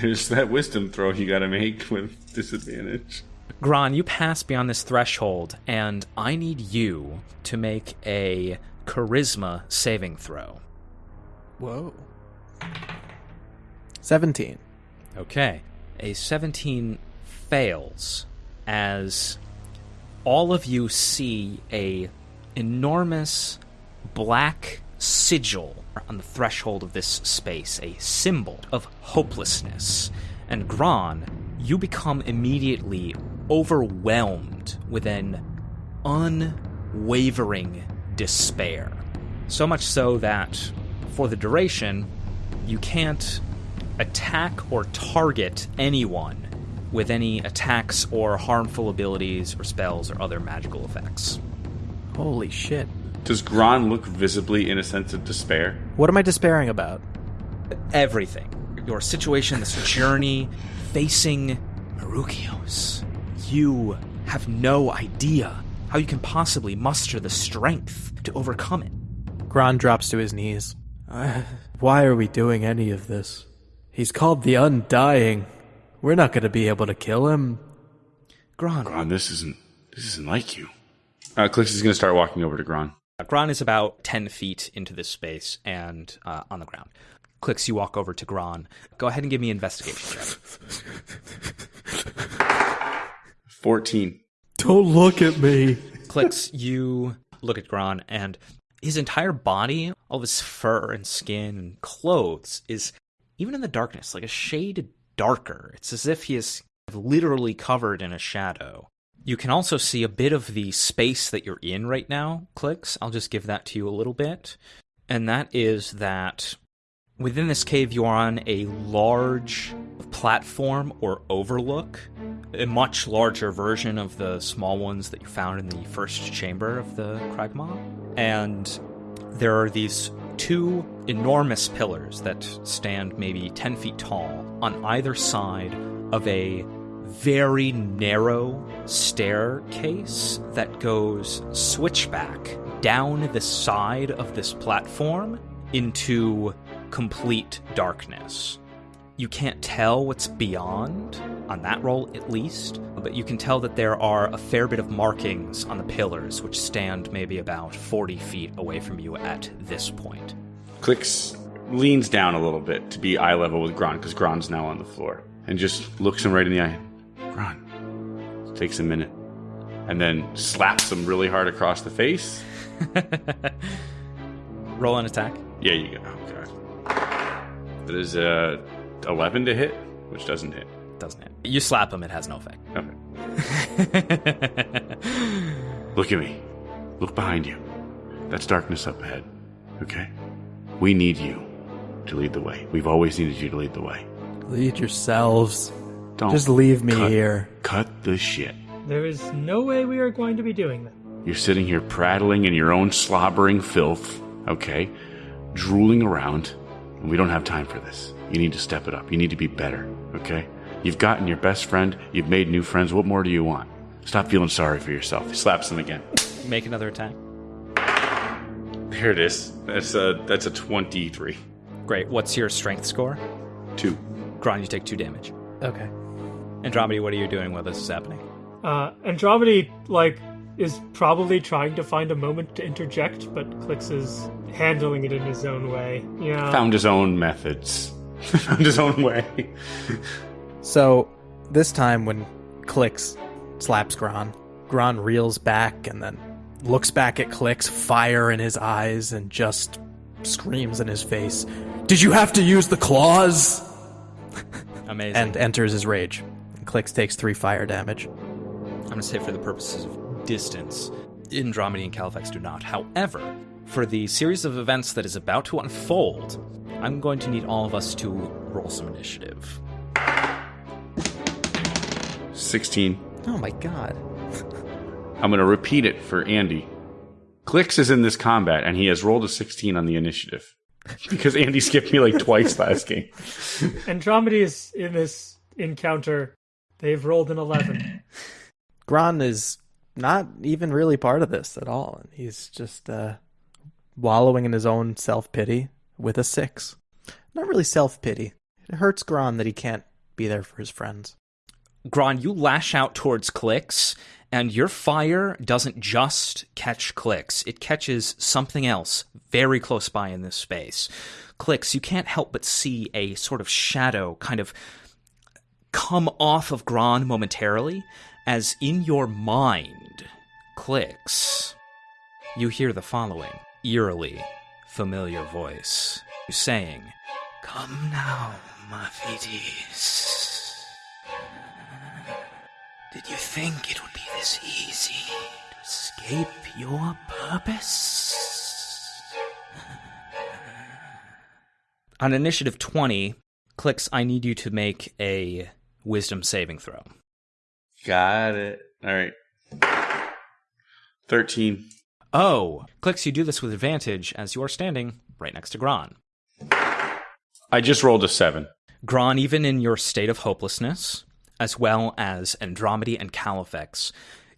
There's that wisdom throw you gotta make with disadvantage. Gron, you pass beyond this threshold, and I need you to make a charisma saving throw. Whoa. 17. Okay. A 17 fails as all of you see a enormous black sigil on the threshold of this space, a symbol of hopelessness. And Gron, you become immediately overwhelmed with an unwavering despair. So much so that for the duration, you can't attack or target anyone with any attacks or harmful abilities or spells or other magical effects. Holy shit. Does Gron look visibly in a sense of despair? What am I despairing about? Everything. Your situation, this journey, facing Marukios. You have no idea how you can possibly muster the strength to overcome it. Gron drops to his knees. Uh, why are we doing any of this? He's called the Undying. We're not going to be able to kill him. Gron. Gron, this isn't this isn't like you. Uh, Clix is gonna start walking over to Gron. Gron is about 10 feet into this space and uh, on the ground. Clicks, you walk over to Gron. Go ahead and give me an investigation check. Fourteen. Don't look at me. Clicks, you look at Gron, and his entire body, all of his fur and skin and clothes, is even in the darkness, like a shade darker. It's as if he is literally covered in a shadow. You can also see a bit of the space that you're in right now, Clicks. I'll just give that to you a little bit. And that is that within this cave, you are on a large platform or overlook, a much larger version of the small ones that you found in the first chamber of the Kragmaw. And there are these two enormous pillars that stand maybe 10 feet tall on either side of a very narrow staircase that goes switchback down the side of this platform into complete darkness. You can't tell what's beyond, on that roll at least, but you can tell that there are a fair bit of markings on the pillars, which stand maybe about 40 feet away from you at this point. Clicks leans down a little bit to be eye level with Gron because Gron's now on the floor and just looks him right in the eye. Gron. Takes a minute and then slaps him really hard across the face. Roll an attack. Yeah, you go. Oh, God. That is a 11 to hit, which doesn't hit. Doesn't hit. You slap him, it has no effect. Okay. Look at me. Look behind you. That's darkness up ahead. Okay? We need you to lead the way. We've always needed you to lead the way. Lead yourselves. Don't Just leave me cut- here. Cut the shit. There is no way we are going to be doing that. You're sitting here prattling in your own slobbering filth, okay? Drooling around, and we don't have time for this. You need to step it up. You need to be better, okay? You've gotten your best friend, you've made new friends. What more do you want? Stop feeling sorry for yourself. He slaps him again. Make another attack. There it is. That's a that's a 23. Great. What's your strength score? 2. Gron, you take two damage. Okay. Andromedy, what are you doing while this is happening? Uh, Andromedy, like, is probably trying to find a moment to interject, but Clix is handling it in his own way. Yeah. Found his own methods. Found his own way. So, this time when Clicks slaps Gron. Gron reels back and then looks back at Clicks, fire in his eyes, and just screams in his face, Did you have to use the claws? Amazing. and enters his rage. Clicks takes three fire damage. I'm going to say for the purposes of distance, Andromedy and Califex do not. However, for the series of events that is about to unfold, I'm going to need all of us to roll some initiative. 16. Oh my god. I'm going to repeat it for Andy. Clicks is in this combat, and he has rolled a 16 on the initiative. Because Andy skipped me like twice last game. Andromeda is in this encounter. They've rolled an 11. Gron is not even really part of this at all. He's just uh, wallowing in his own self pity with a six. Not really self pity. It hurts Gron that he can't be there for his friends. Gron, you lash out towards Clicks, and your fire doesn't just catch Clicks, it catches something else very close by in this space. Clicks, you can't help but see a sort of shadow kind of come off of Gron momentarily, as in your mind, Clicks, you hear the following eerily familiar voice saying, Come now, Thetis. Did you think it would be this easy to escape your purpose? On initiative 20, clicks, I need you to make a wisdom saving throw. Got it. All right. 13. Oh, clicks, you do this with advantage as you are standing right next to Gron. I just rolled a 7. Gron, even in your state of hopelessness, as well as Andromedy and Califex,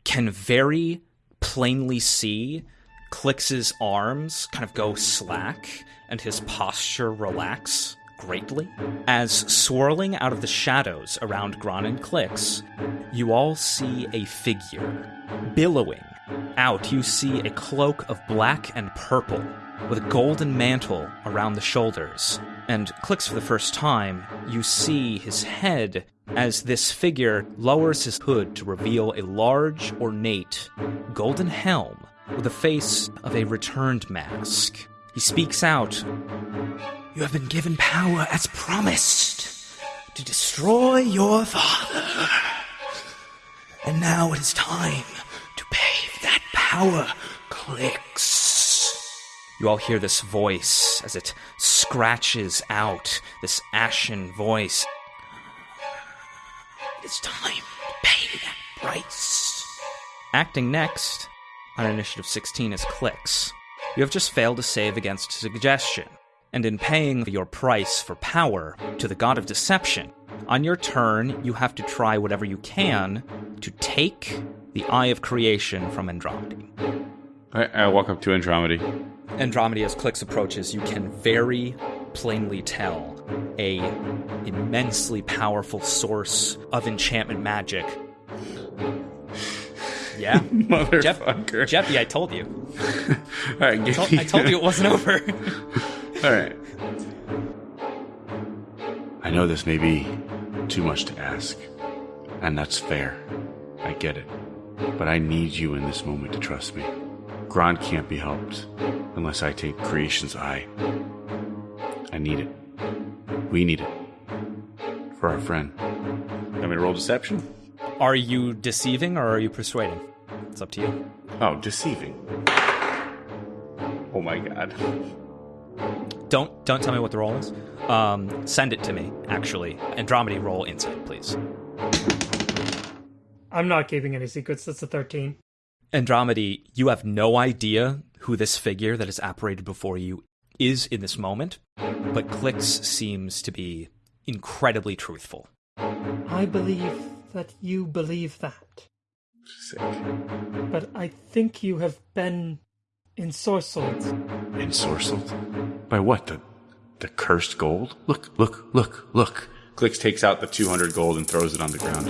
can very plainly see Clix's arms kind of go slack and his posture relax greatly. As swirling out of the shadows around Gron and Clix, you all see a figure billowing out. You see a cloak of black and purple with a golden mantle around the shoulders. And clicks for the first time, you see his head as this figure lowers his hood to reveal a large, ornate, golden helm with the face of a returned mask. He speaks out You have been given power as promised to destroy your father. And now it is time to pay power clicks. You all hear this voice as it scratches out, this ashen voice. It is time to pay that price. Acting next on initiative 16 is Clicks. You have just failed to save against suggestion, and in paying your price for power to the god of deception, on your turn you have to try whatever you can to take the Eye of Creation from Andromedy. I, I walk up to Andromedy. Andromedy, as Clicks approaches, you can very plainly tell a immensely powerful source of enchantment magic. Yeah, Motherfucker. Jeppy, I told you. All right, give Told- I told you it wasn't over. All right. I know this may be too much to ask, and that's fair. I get it. But I need you in this moment to trust me. Gron can't be helped unless I take Creation's Eye. I need it. We need it. For our friend. Want me to roll deception? Are you deceiving or are you persuading? It's up to you. Oh, deceiving. Oh my god. Don't don't tell me what the roll is. Um, send it to me. Actually, Andromedy roll insight, please. I'm not keeping any secrets. That's a 13. Andromedy, you have no idea who this figure that has apparated before you is in this moment, but Clix seems to be incredibly truthful. I believe that you believe that. Sick. But I think you have been ensorcelled. Ensorcelled? By what? The the cursed gold? Look, look, look, look. Clicks takes out the 200 gold and throws it on the ground.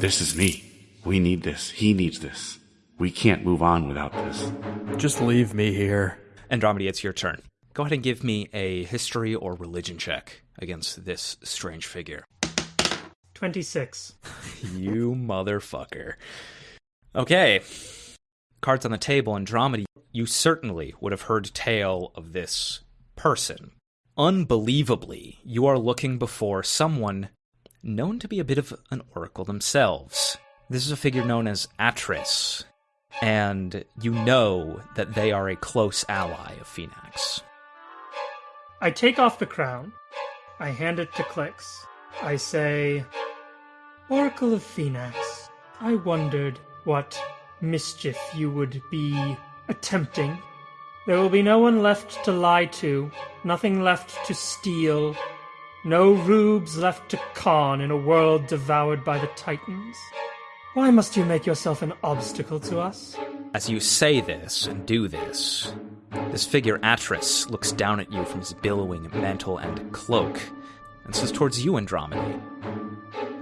This is me. We need this. He needs this. We can't move on without this. Just leave me here. Andromedy, it's your turn. Go ahead and give me a history or religion check against this strange figure. 26. you motherfucker. Okay. Cards on the table, Andromeda, you certainly would have heard tale of this person. Unbelievably, you are looking before someone known to be a bit of an oracle themselves. This is a figure known as Atris, and you know that they are a close ally of Phenax. I take off the crown. I hand it to Clix. I say, Oracle of Phenax, I wondered what mischief you would be attempting. There will be no one left to lie to, nothing left to steal, no rubes left to con in a world devoured by the Titans. Why must you make yourself an obstacle to us? As you say this and do this, this figure Atris looks down at you from his billowing mantle and cloak and says towards you, Andromeda,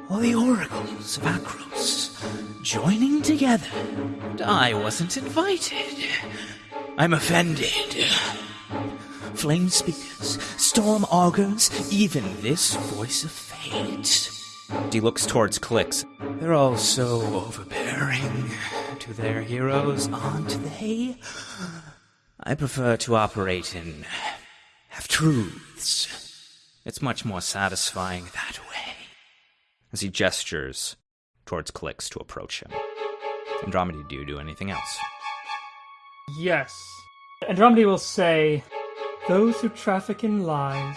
All the oracles of Akros joining together, and I wasn't invited. I'm offended. Flame speakers, storm augurs, even this voice of fate. He looks towards Clicks. They're all so overbearing to their heroes, aren't they? I prefer to operate in half truths. It's much more satisfying that way. As he gestures towards Clicks to approach him. Andromeda, do you do anything else? Yes. Andromeda will say, Those who traffic in lies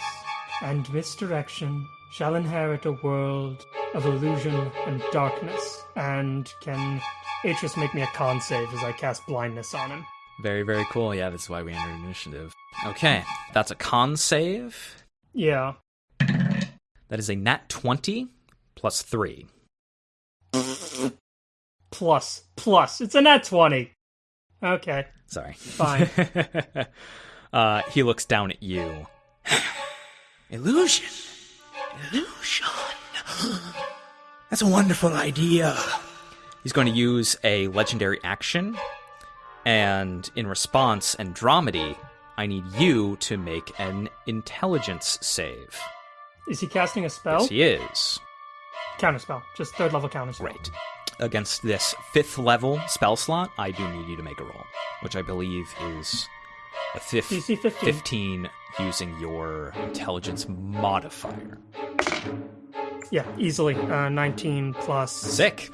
and misdirection shall inherit a world of illusion and darkness. And can Atris make me a con save as I cast blindness on him? Very, very cool. Yeah, that's why we entered initiative. Okay, that's a con save. Yeah. That is a nat 20 plus 3. Plus, plus. It's a nat 20. Okay, Sorry. fine. uh, he looks down at you. Illusion. Illusion. That's a wonderful idea. He's going to use a legendary action, and in response, Andromedy, I need you to make an intelligence save. Is he casting a spell? Yes, he is. Counter spell. Just third level counter spell. Right. Against this fifth level spell slot, I do need you to make a roll, which I believe is a fif- DC 15. 15 using your intelligence modifier. Yeah, easily. Uh, 19 plus. Sick.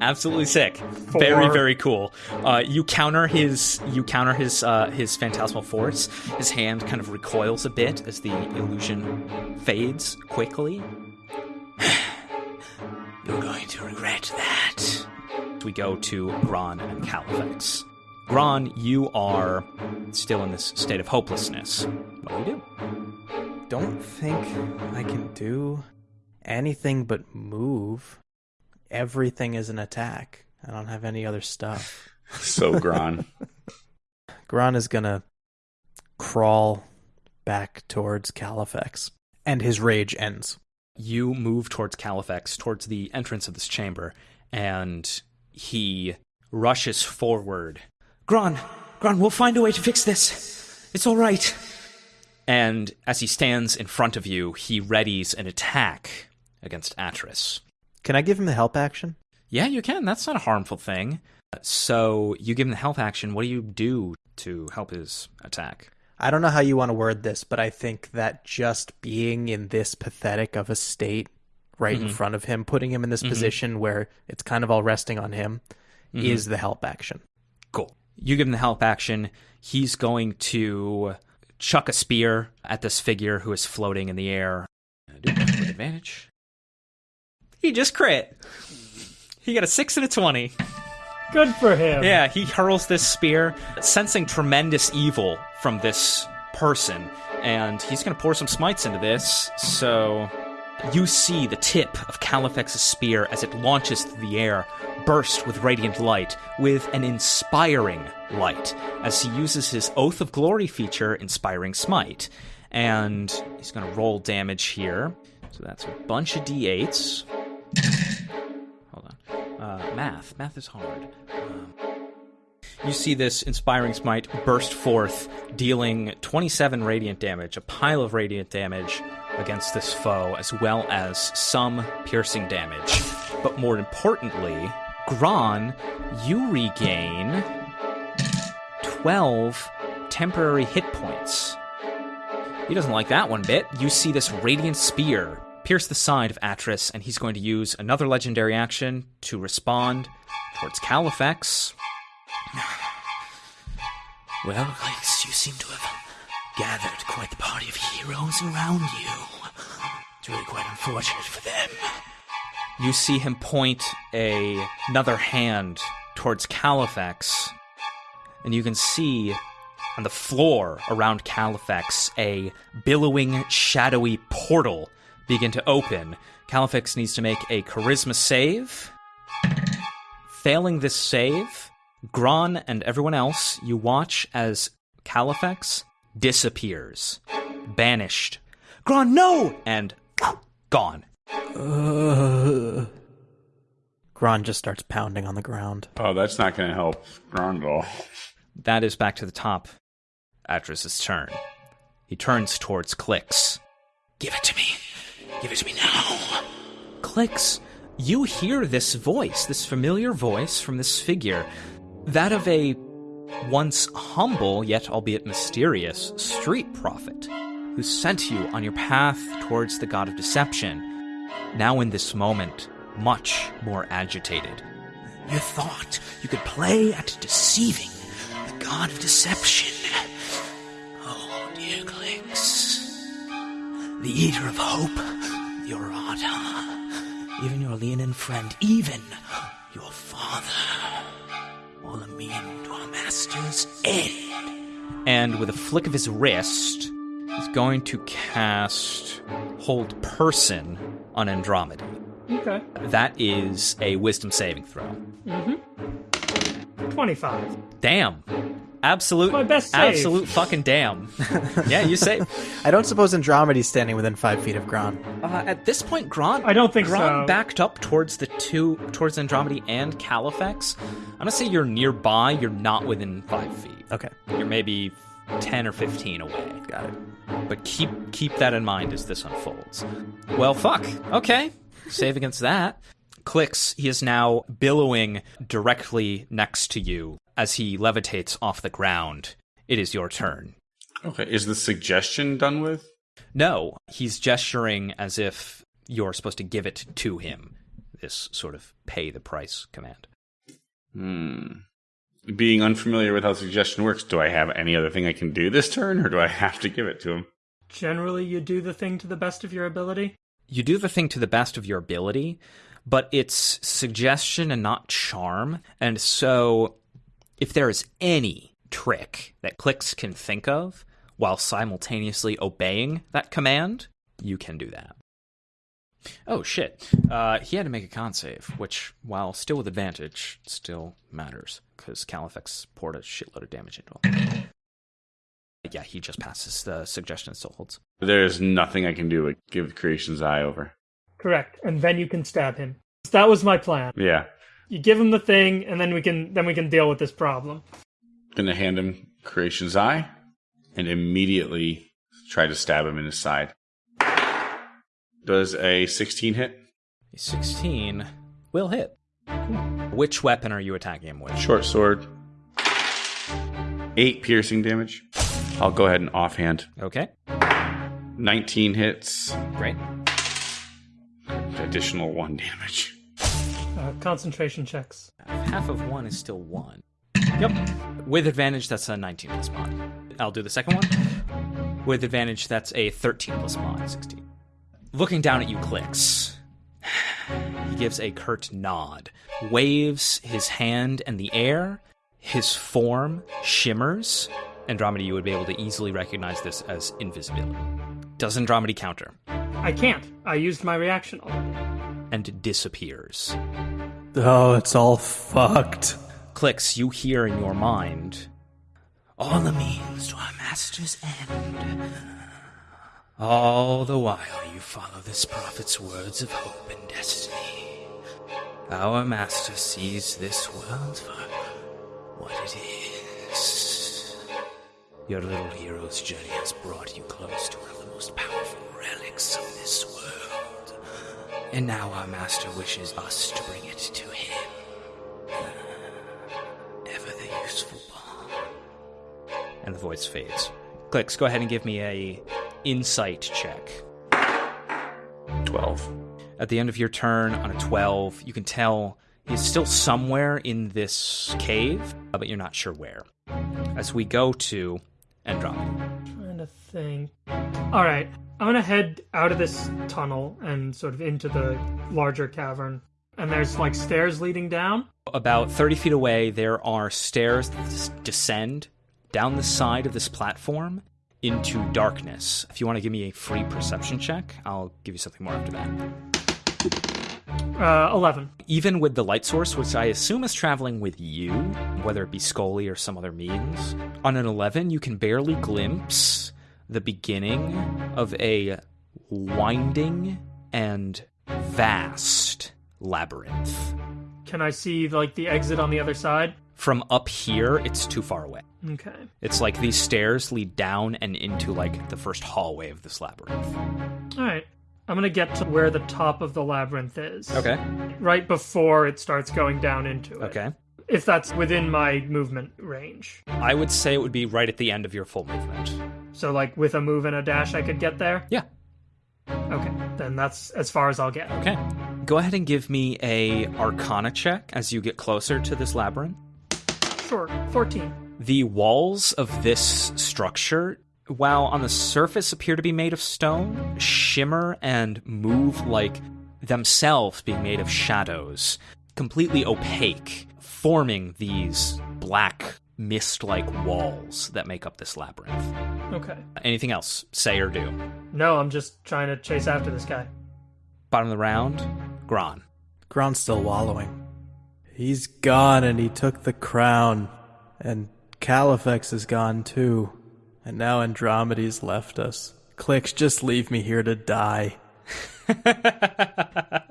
Absolutely sick. Very, Four. very cool. Uh, you counter his you counter his uh, his phantasmal force. His hand kind of recoils a bit as the illusion fades quickly. You're going to regret that. We go to Gron and Califex. Gron, you are still in this state of hopelessness. What do you do? Don't think I can do anything but move. Everything is an attack. I don't have any other stuff. So Gron. Gron is gonna crawl back towards Califex, and his rage ends. you move towards Califex, towards the entrance of this chamber, and he rushes forward. Gron, Gron, we'll find a way to fix this. It's all right. And as he stands in front of you, he readies an attack against Atris. Can I give him the help action? Yeah, you can. That's not a harmful thing. So you give him the help action. What do you do to help his attack? I don't know how you want to word this, but I think that just being in this pathetic of a state right in mm-hmm. front of him, putting him in this mm-hmm. position where it's kind of all resting on him, mm-hmm. is the help action. Cool. You give him the help action. He's going to chuck a spear at this figure who is floating in the air. Do that with advantage. He just crit. He got a six and a twenty. Good for him. Yeah, he hurls this spear, sensing tremendous evil from this person, and he's going to pour some smites into this. So you see the tip of Califex's spear as it launches through the air, burst with radiant light, with an inspiring light, as he uses his Oath of Glory feature, Inspiring Smite. And he's going to roll damage here. So that's a bunch of d8s. Hold on. Uh, math. Math is hard. Um, You see this inspiring smite burst forth, dealing 27 radiant damage, a pile of radiant damage against this foe, as well as some piercing damage. But more importantly, Gron, you regain 12 temporary hit points. He doesn't like that one bit. You see this radiant spear pierce the side of Atris, and he's going to use another legendary action to respond towards Califex. Well, Clicks, you seem to have gathered quite the party of heroes around you. It's really quite unfortunate for them. You see him point a, another hand towards Califex, and you can see on the floor around Califex a billowing, shadowy portal begin to open. Califex needs to make a charisma save. Failing this save, Gron and everyone else, you watch as Califex disappears, banished. Gron, no! And gone. Gron just starts pounding on the ground. Oh, that's not going to help Gron at all. That is back to the top. Atris's turn. He turns towards Clicks. Give it to me. Give it to me now. Clicks, you hear this voice, this familiar voice from this figure, that of a once humble, yet albeit mysterious, street prophet who sent you on your path towards the god of deception. Now, in this moment, much more agitated. You thought you could play at deceiving the god of deception. Oh, dear Clinks. The eater of hope, the Orata, even your Leonin friend, even your father. All a mean to our master's end. And with a flick of his wrist, he's going to cast Hold Person on Andromeda. Okay. That is a wisdom saving throw. Mm-hmm. 25. Damn. Absolute my best save. absolute fucking damn. yeah, you say I don't suppose Andromeda's standing within five feet of Gron. uh, at this point Grant I don't think Grant so. backed up towards the two towards Andromedy and Califex. I'm gonna say you're nearby, you're not within five feet. Okay, You're maybe ten or fifteen away. got it. But keep keep that in mind as this unfolds. Well, fuck. Okay, save against that. Clicks. He is now billowing directly next to you as he levitates off the ground. It is your turn. Okay, is the suggestion done with? No, he's gesturing as if you're supposed to give it to him. This sort of pay the price command. Hmm. Being unfamiliar with how suggestion works, do I have any other thing I can do this turn, or do I have to give it to him? Generally, you do the thing to the best of your ability. You do the thing to the best of your ability, but it's suggestion and not charm. And so, if there is any trick that Clicks can think of while simultaneously obeying that command, you can do that. Oh shit. Uh, he had to make a con save, which, while still with advantage, still matters, because Califex poured a shitload of damage into him. Yeah, he just passes. The suggestion still holds. There is nothing I can do but give Creation's Eye over. Correct. And then you can stab him. That was my plan. Yeah. You give him the thing, and then we can then we can deal with this problem. Gonna hand him Creation's Eye and immediately try to stab him in his side. Does a 16 hit? A 16 will hit. Which weapon are you attacking him with? Short sword. Eight piercing damage. I'll go ahead and offhand. Okay, 19 hits. great. Additional one damage. Uh, concentration checks. Half of one is still one. Yep. With advantage, that's a 19 plus mod. I'll do the second one. With advantage, that's a 13 plus mod, 16. Looking down at you, clicks. He gives a curt nod, waves his hand in the air. His form shimmers. Andromeda, you would be able to easily recognize this as invisibility. Does Andromeda counter I can't. I used my reaction already. and disappears. Oh, it's all fucked. Clicks, you hear in your mind All the means to our master's end. all the while You follow this prophet's words of hope and destiny. Our master sees this world for what it is. Your little hero's journey has brought you close to one of the most powerful relics of this world. And now our master wishes us to bring it to him. Ever the useful bond. And the voice fades. Clicks, go ahead and give me a insight check. 12. At the end of your turn, on a 12, you can tell he's still somewhere in this cave, but you're not sure where. As we go to Andromeda. Trying to think. All right, I'm gonna head out of this tunnel and sort of into the larger cavern. And there's like stairs leading down. About 30 feet away, there are stairs that descend down the side of this platform into darkness. If you want to give me a free perception check, I'll give you something more after that. Uh, eleven. Even with the light source, which I assume is traveling with you, whether it be Scully or some other means, on an 11, you can barely glimpse the beginning of a winding and vast labyrinth. Can I see like the exit on the other side? From up here, it's too far away. Okay. It's like these stairs lead down and into like the first hallway of this labyrinth. All right. I'm gonna get to where the top of the labyrinth is. Okay. Right before it starts going down into it. Okay. If that's within my movement range. I would say it would be right at the end of your full movement. So like with a move and a dash I could get there? Yeah. Okay. Then that's as far as I'll get. Okay. Go ahead and give me a arcana check as you get closer to this labyrinth. Sure. Fourteen. The walls of this structure, while on the surface appear to be made of stone, shimmer and move like themselves being made of shadows, completely opaque, forming these black mist like walls that make up this labyrinth. Okay. Anything else? Say or do. No, I'm just trying to chase after this guy. Bottom of the round, Gron. Gron's still wallowing. He's gone and he took the crown. And Califex is gone too. And now Andromeda's left us. Clicks, just leave me here to die.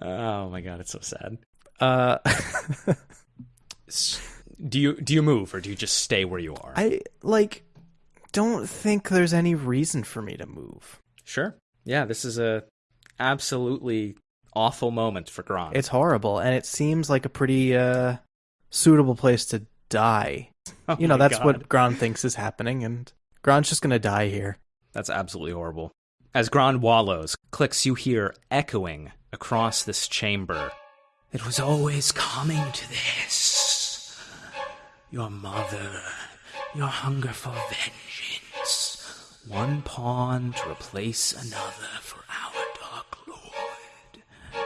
Oh my god, it's so sad. Uh, S- Do you do you move or do you just stay where you are? I, like, don't think there's any reason for me to move. Sure. Yeah, this is a absolutely awful moment for Gron. It's horrible, and it seems like a pretty, uh, suitable place to die. Oh you know, that's God. what Gron thinks is happening, and Gron's just gonna die here. That's absolutely horrible. As Gron wallows, clicks you hear echoing across this chamber. It was always coming to this. Your mother, your hunger for vengeance. One pawn to replace another for our Dark Lord.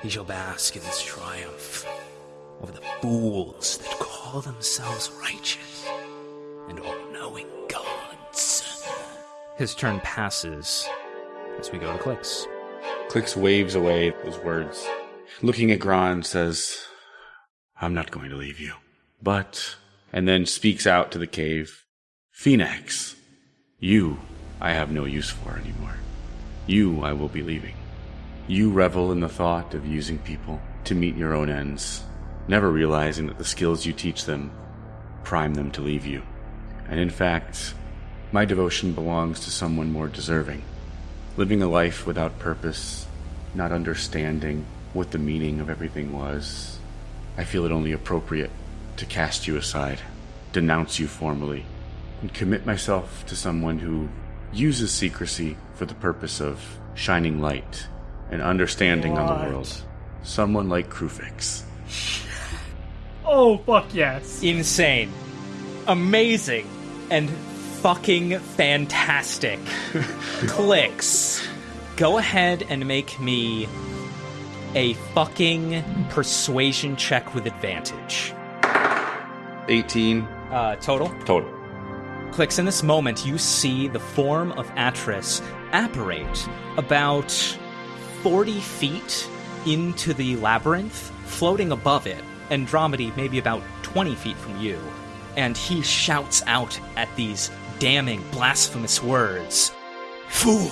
He shall bask in this triumph over the fools that call themselves righteous and all-knowing gods. His turn passes as we go to clicks. Clicks waves away those words. Looking at Gron, says, I'm not going to leave you. But, and then speaks out to the cave, Phenax, you I have no use for anymore. You I will be leaving. You revel in the thought of using people to meet your own ends, never realizing that the skills you teach them prime them to leave you. And in fact, my devotion belongs to someone more deserving. Living a life without purpose, not understanding what the meaning of everything was, I feel it only appropriate to cast you aside, denounce you formally, and commit myself to someone who uses secrecy for the purpose of shining light and understanding on the world. Someone like Kruphix. Oh fuck yes. Insane. Amazing. And fucking fantastic. Clicks. Go ahead and make me a fucking persuasion check with advantage. 18 Uh, total? total. Clicks in this moment, you see the form of Atris apparate about 40 feet into the labyrinth, floating above it, Andromedy maybe about 20 feet from you. And he shouts out at these damning, blasphemous words. Fool!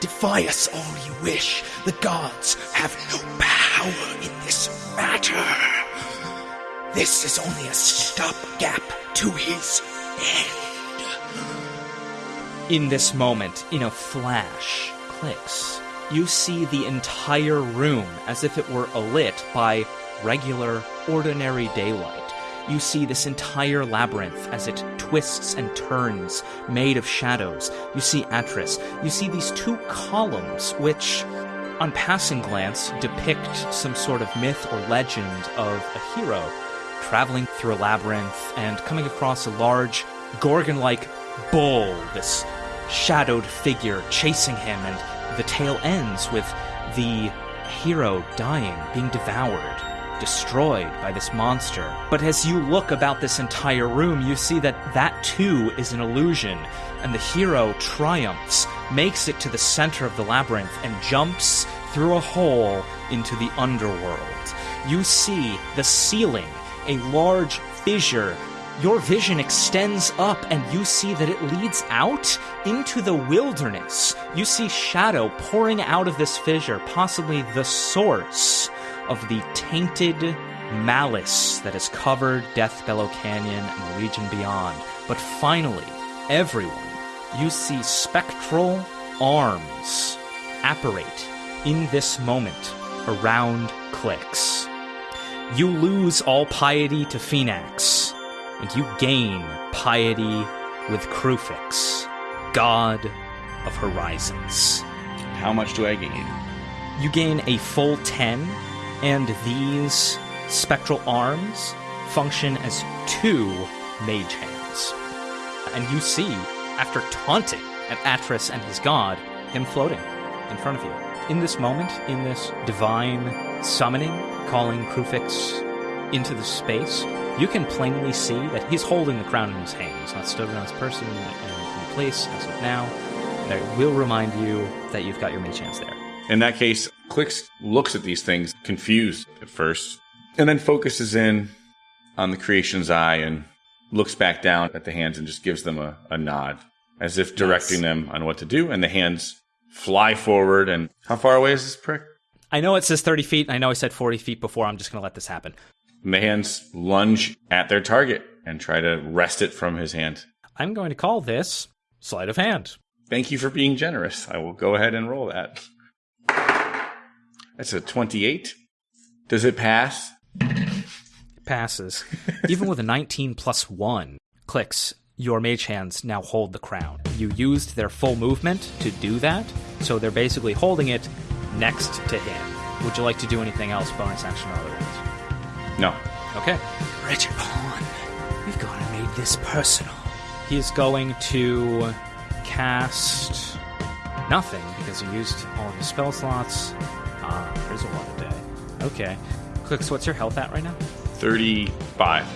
Defy us all you wish. The gods have no power in this matter. This is only a stopgap to his end. In this moment, in a flash, clicks, you see the entire room as if it were alit by regular, ordinary daylight. You see this entire labyrinth as it twists and turns, made of shadows. You see Atris. You see these two columns, which, on passing glance, depict some sort of myth or legend of a hero traveling through a labyrinth and coming across a large, gorgon like bull, this shadowed figure chasing him, and the tale ends with the hero dying, being devoured, destroyed by this monster. But as you look about this entire room, you see that that too is an illusion, and the hero triumphs, makes it to the center of the labyrinth, and jumps through a hole into the underworld. You see the ceiling, a large fissure your vision extends up and you see that it leads out into the wilderness. You see shadow pouring out of this fissure, possibly the source of the tainted malice that has covered Deathbellow Canyon and the region beyond. But finally, everyone, you see spectral arms apparate in this moment around Clicks. You lose all piety to Phenax and you gain piety with Kruphix, God of Horizons. How much do I gain? You gain a full 10, and these spectral arms function as two mage hands. And you see, after taunting at Atris and his god, him floating in front of you. In this moment, in this divine summoning, calling Kruphix into the space, you can plainly see that he's holding the crown in his hand. He's not stood around his person in, in place as of now. That will remind you that you've got your mage chance there. In that case, Clicks looks at these things confused at first, and then focuses in on the creation's eye and looks back down at the hands and just gives them a, a nod, as if directing them on what to do. And the hands fly forward. And how far away is this prick? I know it says 30 feet. I know I said 40 feet before. I'm just going to let this happen. Hands lunge at their target and try to wrest it from his hand. I'm going to call this sleight of hand. Thank you for being generous. I will go ahead and roll that. That's a 28. Does it pass? It passes. Even with a 19 plus 1 clicks, your mage hands now hold the crown. You used their full movement to do that, so they're basically holding it next to him. Would you like to do anything else, bonus action or otherwise? No. Okay. Richard pawn, we've gone and made this personal. He is going to cast nothing because he used all of his spell slots. Ah, there's a lot of day. Okay. Clicks, what's your health at right now? 35.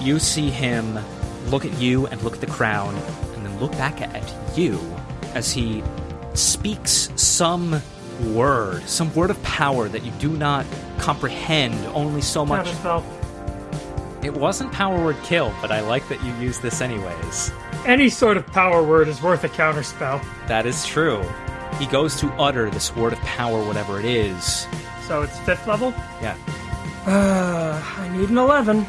You see him look at you and look at the crown, and then look back at you as he speaks some word, some word of power that you do not comprehend only so much. It wasn't power word kill, but I like that you use this anyways. Any sort of power word is worth a counterspell. That is true. He goes to utter this word of power, whatever it is. So it's fifth level? Yeah. Uh, I need an 11.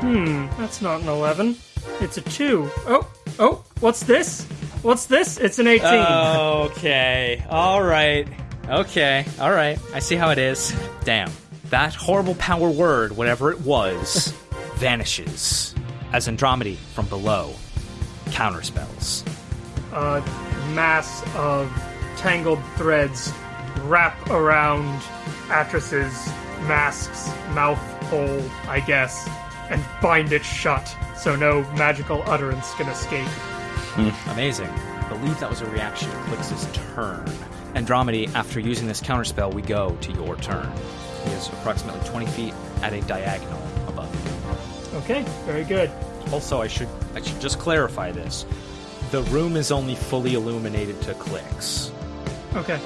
Hmm, that's not an 11. It's a 2. Oh, oh, what's this? What's this? It's an 18. Okay. All right. Okay. All right. I see how it is. Damn. That horrible power word, whatever it was, vanishes as Andromedy from below counterspells. A mass of tangled threads wrap around Atris's mask's mouth hole, I guess, and bind it shut so no magical utterance can escape. Amazing. I believe that was a reaction to Clix's turn. Andromedy, after using this counterspell, we go to your turn. He is approximately 20 feet at a diagonal above you. Okay, very good. Also, I should I should just clarify this. The room is only fully illuminated to clicks. Okay.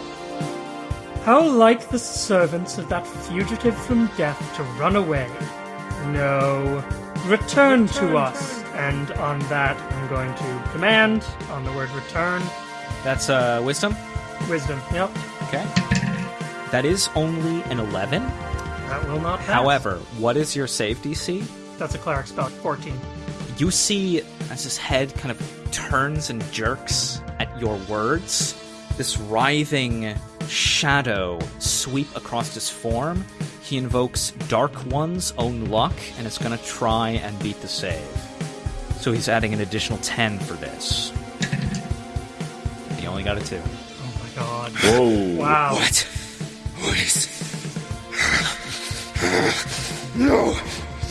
How like the servants of that fugitive from death to run away. No, return to us. And on that, I'm going to command on the word return. That's uh wisdom. Wisdom. Yep. Okay. That is only an 11. That will not pass. However, what is your save DC? That's a cleric spell, 14. You see as his head kind of turns and jerks at your words, this writhing shadow sweep across his form. He invokes Dark One's own luck and is going to try and beat the save. So he's adding an additional 10 for this. He only got a 2. Oh my god. Whoa. Wow. What? What is. No!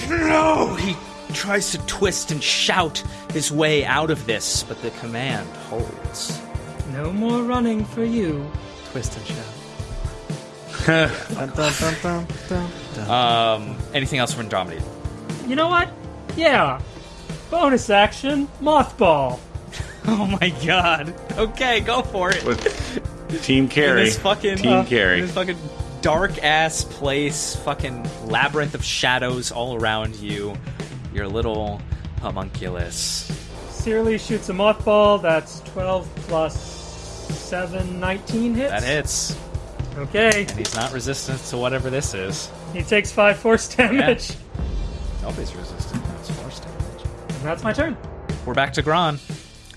No! He tries to twist and shout his way out of this, but the command holds. No more running for you. Twist and shout. dun, dun, dun, dun, dun, dun. Um, anything else from Andromeda? You know what? Yeah. Bonus action, mothball. Oh my god. Okay, go for it. With Team in Carry. this fucking Team uh, Carry. in this fucking dark ass place, fucking labyrinth of shadows all around you. Your little homunculus. Searly shoots a mothball. That's 12 plus 7, 19 hits. That hits, Okay. and he's not resistant to whatever this is. He takes 5 force damage. Nobody's resistant. That's my turn. We're back to Gron.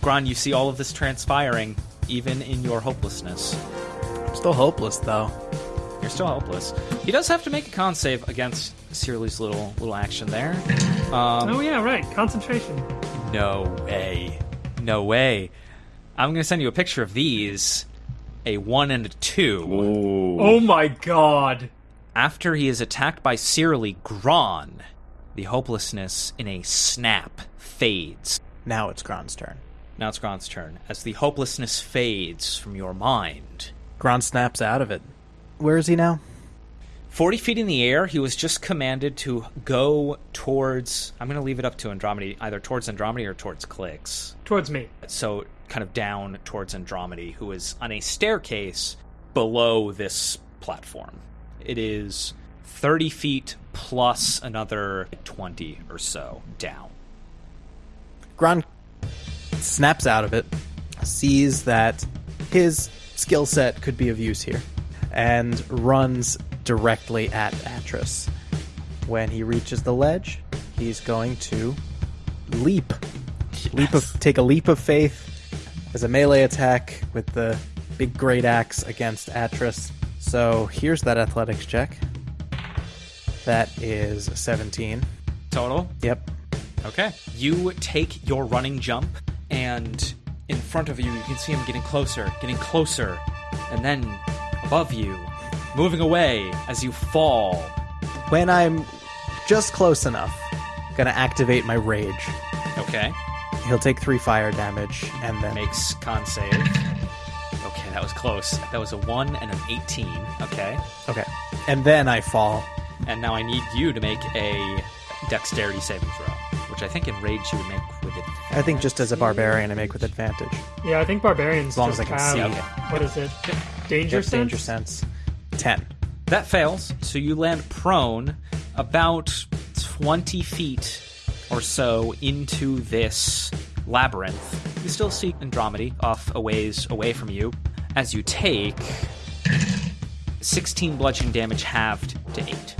Gron, you see all of this transpiring, even in your hopelessness. I'm Still hopeless though. You're still hopeless. He does have to make a con save against Searly's little little action there. Um, oh, yeah, right. Concentration. No way. No way. I'm going to send you a picture of these a 1 and a 2. Ooh. Oh my god. After he is attacked by Searly, Gron, the hopelessness in a snap fades. Now it's Gron's turn. Now it's Gron's turn. As the hopelessness fades from your mind, Gron snaps out of it. Where is he now? 40 feet in the air, he was just commanded to go towards. I'm going to leave it up to Andromeda, either towards Andromeda or towards Clicks. Towards me. so kind of down towards Andromeda, who is on a staircase below this platform. It is 30 feet plus another 20 or so down. Gron snaps out of it, sees that his skill set could be of use here, and runs directly at Atris. When he reaches the ledge, he's going to leap. Leap of take a leap of faith as a melee attack with the big great axe against Atris. So here's that athletics check. That is 17. Total? Yep. Okay. You take your running jump, and in front of you, you can see him getting closer, getting closer, and then above you, moving away as you fall. When I'm just close enough, gonna activate my rage. Okay. He'll take three fire damage, and then Makes con save. Okay, that was close. That was a 1 and an 18. Okay. okay, and then I fall. And now I need you to make a dexterity saving throw, which I think in rage you would make with it. I think just as a barbarian, I make with advantage. Yeah, I think barbarians As long just as I can have, see it. What is it? Danger Yep, sense? danger sense. Ten. That fails, so you land prone about 20 feet or so into this labyrinth. You still see Andromeda off a ways away from you as you take 16 bludgeoning damage halved to 8.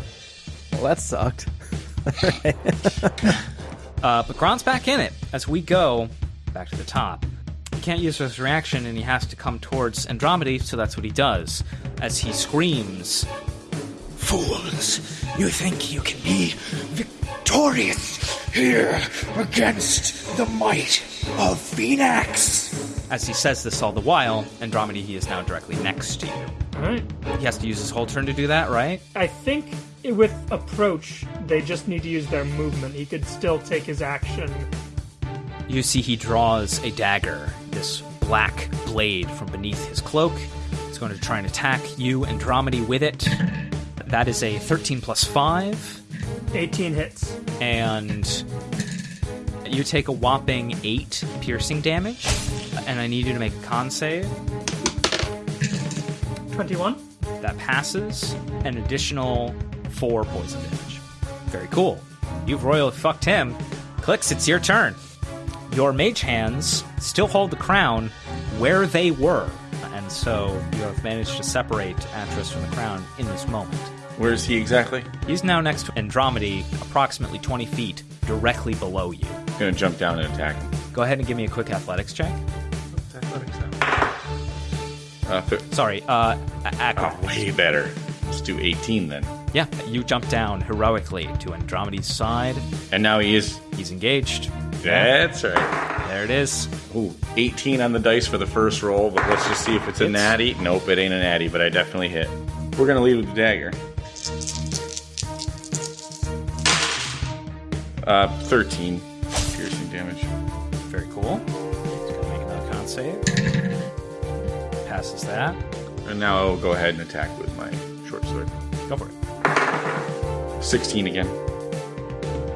Well, that sucked. Uh, but Gron's back in it as we go back to the top. He can't use his reaction and he has to come towards Andromeda, so that's what he does. As he screams, Fools! You think you can be victorious here against the might of Phenax? As he says this all the while, Andromeda, he is now directly next to you. Alright. He has to use his whole turn to do that, right? I think with approach, they just need to use their movement. He could still take his action. You see, he draws a dagger, this black blade from beneath his cloak. He's going to try and attack you, Andromeda, with it. That is a 13 plus 5, 18 hits. and you take a whopping 8 piercing damage. And I need you to make a con save. 21. That passes. An additional 4 poison damage. Very cool. You've royally fucked him. Clicks, it's your turn. Your mage hands still hold the crown where they were, and so you have managed to separate Atris from the crown in this moment. Where is he exactly? He's now next to Andromedy, approximately 20 feet, directly below you. I'm Gonna jump down and attack him. Go ahead and give me a quick athletics check. Uh, th- Sorry, uh, oh, way better. Let's do 18 then. Yeah, you jump down heroically to Andromedy's side. And now he is. He's engaged. That's right. There it is. Ooh, 18 on the dice for the first roll, but let's just see if it's a Hits. natty. Nope, it ain't a natty, but I definitely hit. We're gonna lead with the dagger. Uh, 13 piercing damage. Very cool. Passes that. And now I'll go ahead and attack with my short sword. Go for it. 16 again.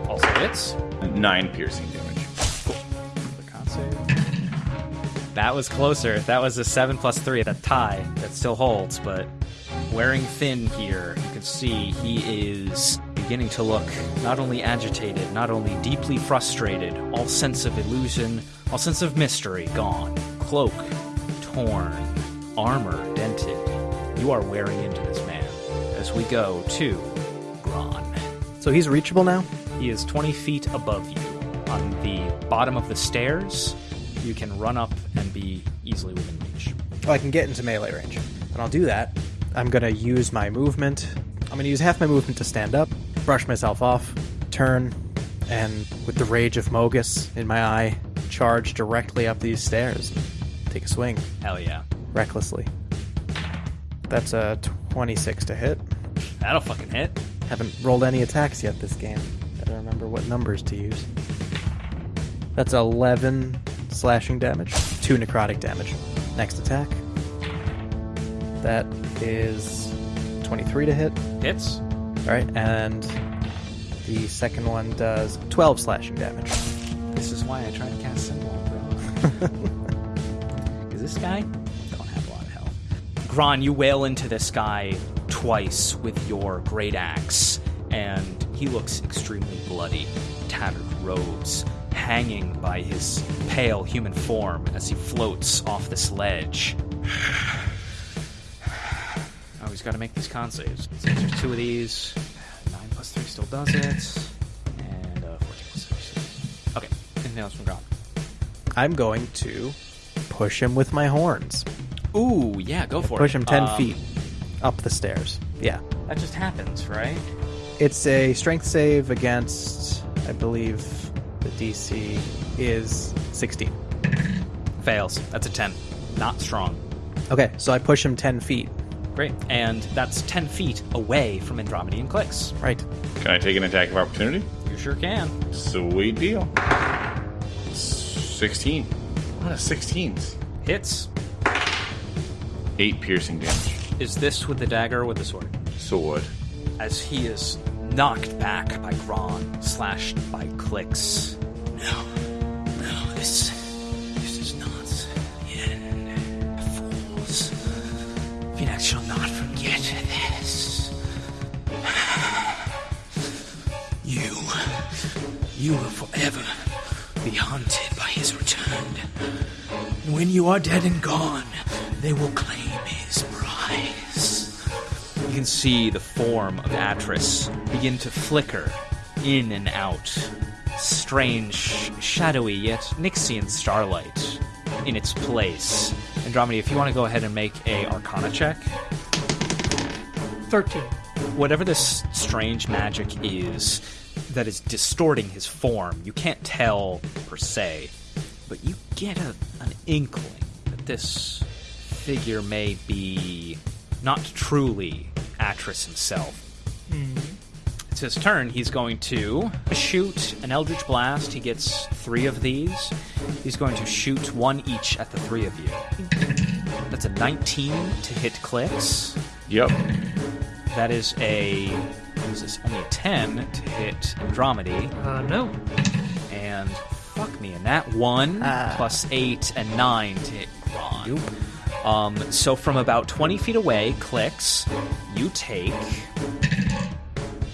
Also hits. 9 piercing damage. Save. That was closer. That was a 7 plus 3, that tie. That still holds, but wearing thin here, you can see he is beginning to look not only agitated, not only deeply frustrated, all sense of illusion, all sense of mystery gone. Cloak torn, armor dented. You are wearing into this man as we go to Gron. So he's reachable now? He is 20 feet above you. On the bottom of the stairs, you can run up and be easily within reach. I can get into melee range. And I'll do that. I'm going to use my movement. I'm going to use half my movement to stand up, brush myself off, turn, and with the rage of Mogis in my eye, charge directly up these stairs. Take a swing, Hell yeah. Recklessly. That's a 26 to hit. That'll fucking hit. Haven't rolled any attacks yet this game. Gotta remember what numbers to use. That's 11 slashing damage, 2 necrotic damage. Next attack. That is 23 to hit. Hits. Alright, and the second one does 12 slashing damage. This is why I try to cast Symbol, bro. Because this guy Gron, you wail into this guy twice with your great axe, and he looks extremely bloody, tattered robes hanging by his pale human form as he floats off this ledge. Oh, he's got to make these con saves. So there's two of these. Nine plus three still does it, and uh, fourteen plus six. Okay. Anything else from Gron? I'm going to push him with my horns. Ooh, yeah, go for Push it. Push him 10 Um, feet up the stairs. Yeah. That just happens, right? It's a strength save against, I believe, the DC is 16. Fails. That's a 10. Not strong. Okay, so I push him 10 feet. Great. And that's 10 feet away from Andromedan Clicks. Right. Can I take an attack of opportunity? You sure can. Sweet deal. 16. A lot of 16s. Hits. 8 piercing damage. Is this with the dagger or with the sword? Sword. As he is knocked back by Gron, slashed by Clicks. No, no, this, this is not the end. Fools. Phenax shall not forget this. You, you will forever be haunted by his return. When you are dead and gone, they will claim see the form of Atris begin to flicker in and out. Strange, shadowy, yet Nyxian starlight in its place. Andromeda, if you want to go ahead and make a Arcana check, 13. whatever this strange magic is that is distorting his form, you can't tell per se, but you get a, an inkling that this figure may be not truly Atris himself. It's his turn. He's going to shoot an Eldritch Blast. He gets three of these. He's going to shoot one each at the three of you. That's a 19 to hit clicks. Yep. That is a. What is this? Only a 10 to hit Andromedy. Uh, no. And fuck me, and that one Ah. plus 8 and 9 to hit Ron. Um, so from about 20 feet away, clicks, you take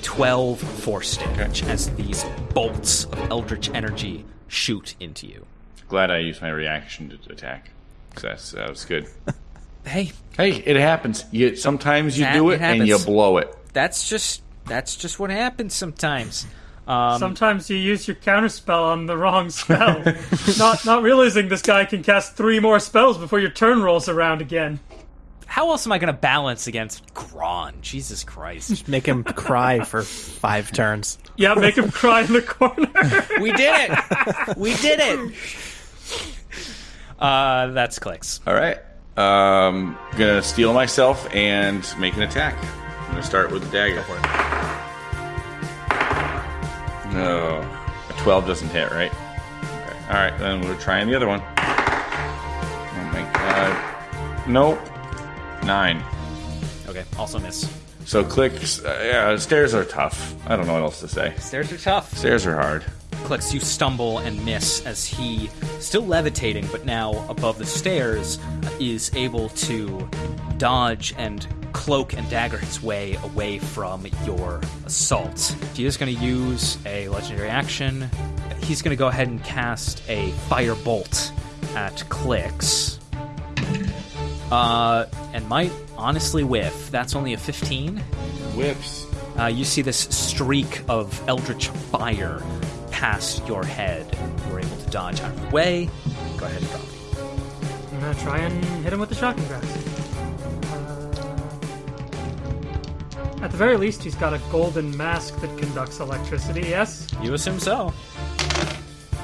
12 force damage as these bolts of Eldritch energy shoot into you. Glad I used my reaction to attack. 'Cause That's, that was good. Hey, Hey, it happens. You sometimes you That- do it it and you blow it. that's just that's just what happens sometimes. Um, Sometimes you use your counterspell on the wrong spell, not not realizing this guy can cast three more spells before your turn rolls around again. how else am I going to balance against Gron? Jesus Christ. Make him cry for five turns. Yeah, make him cry in the corner. we did it. We did it. Uh, that's clicks. All right. Um, gonna steal myself and make an attack. I'm gonna start with the dagger. No, a 12 doesn't hit, right? Okay. All right, then we're trying the other one. Oh my god. Nope. Nine. Okay, also miss. So clicks. Uh, yeah, stairs are tough. I don't know what else to say. Stairs are tough. Stairs are hard. Clicks, you stumble and miss as he, still levitating but now above the stairs, is able to dodge and cloak and dagger his way away from your assault. He is going to use a legendary action. He's going to go ahead and cast a fire bolt at Clicks. Uh, and might honestly whiff. That's only a 15. Whips. Uh, you see this streak of eldritch fire past your head. You're able to dodge out of the way. Go ahead and drop. I'm gonna try and hit him with the shocking grasp. Uh, at the very least, he's got a golden mask that conducts electricity. Yes. You assume so.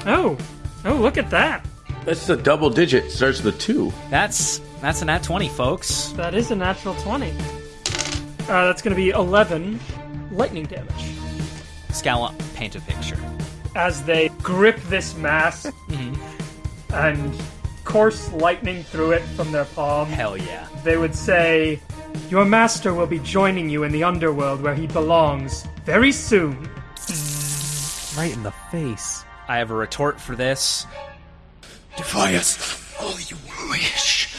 Oh, oh, look at that. That's a double digit. Starts with a two. That's that's a nat 20, folks. That is a natural twenty. Uh, that's gonna be eleven lightning damage Scala, paint a picture. As they grip this mask mm-hmm. and course lightning through it from their palm. Hell yeah. they would say, Your master will be joining you in the underworld where he belongs very soon. Mm, right in the face. I have a retort for this. Defy us all you wish.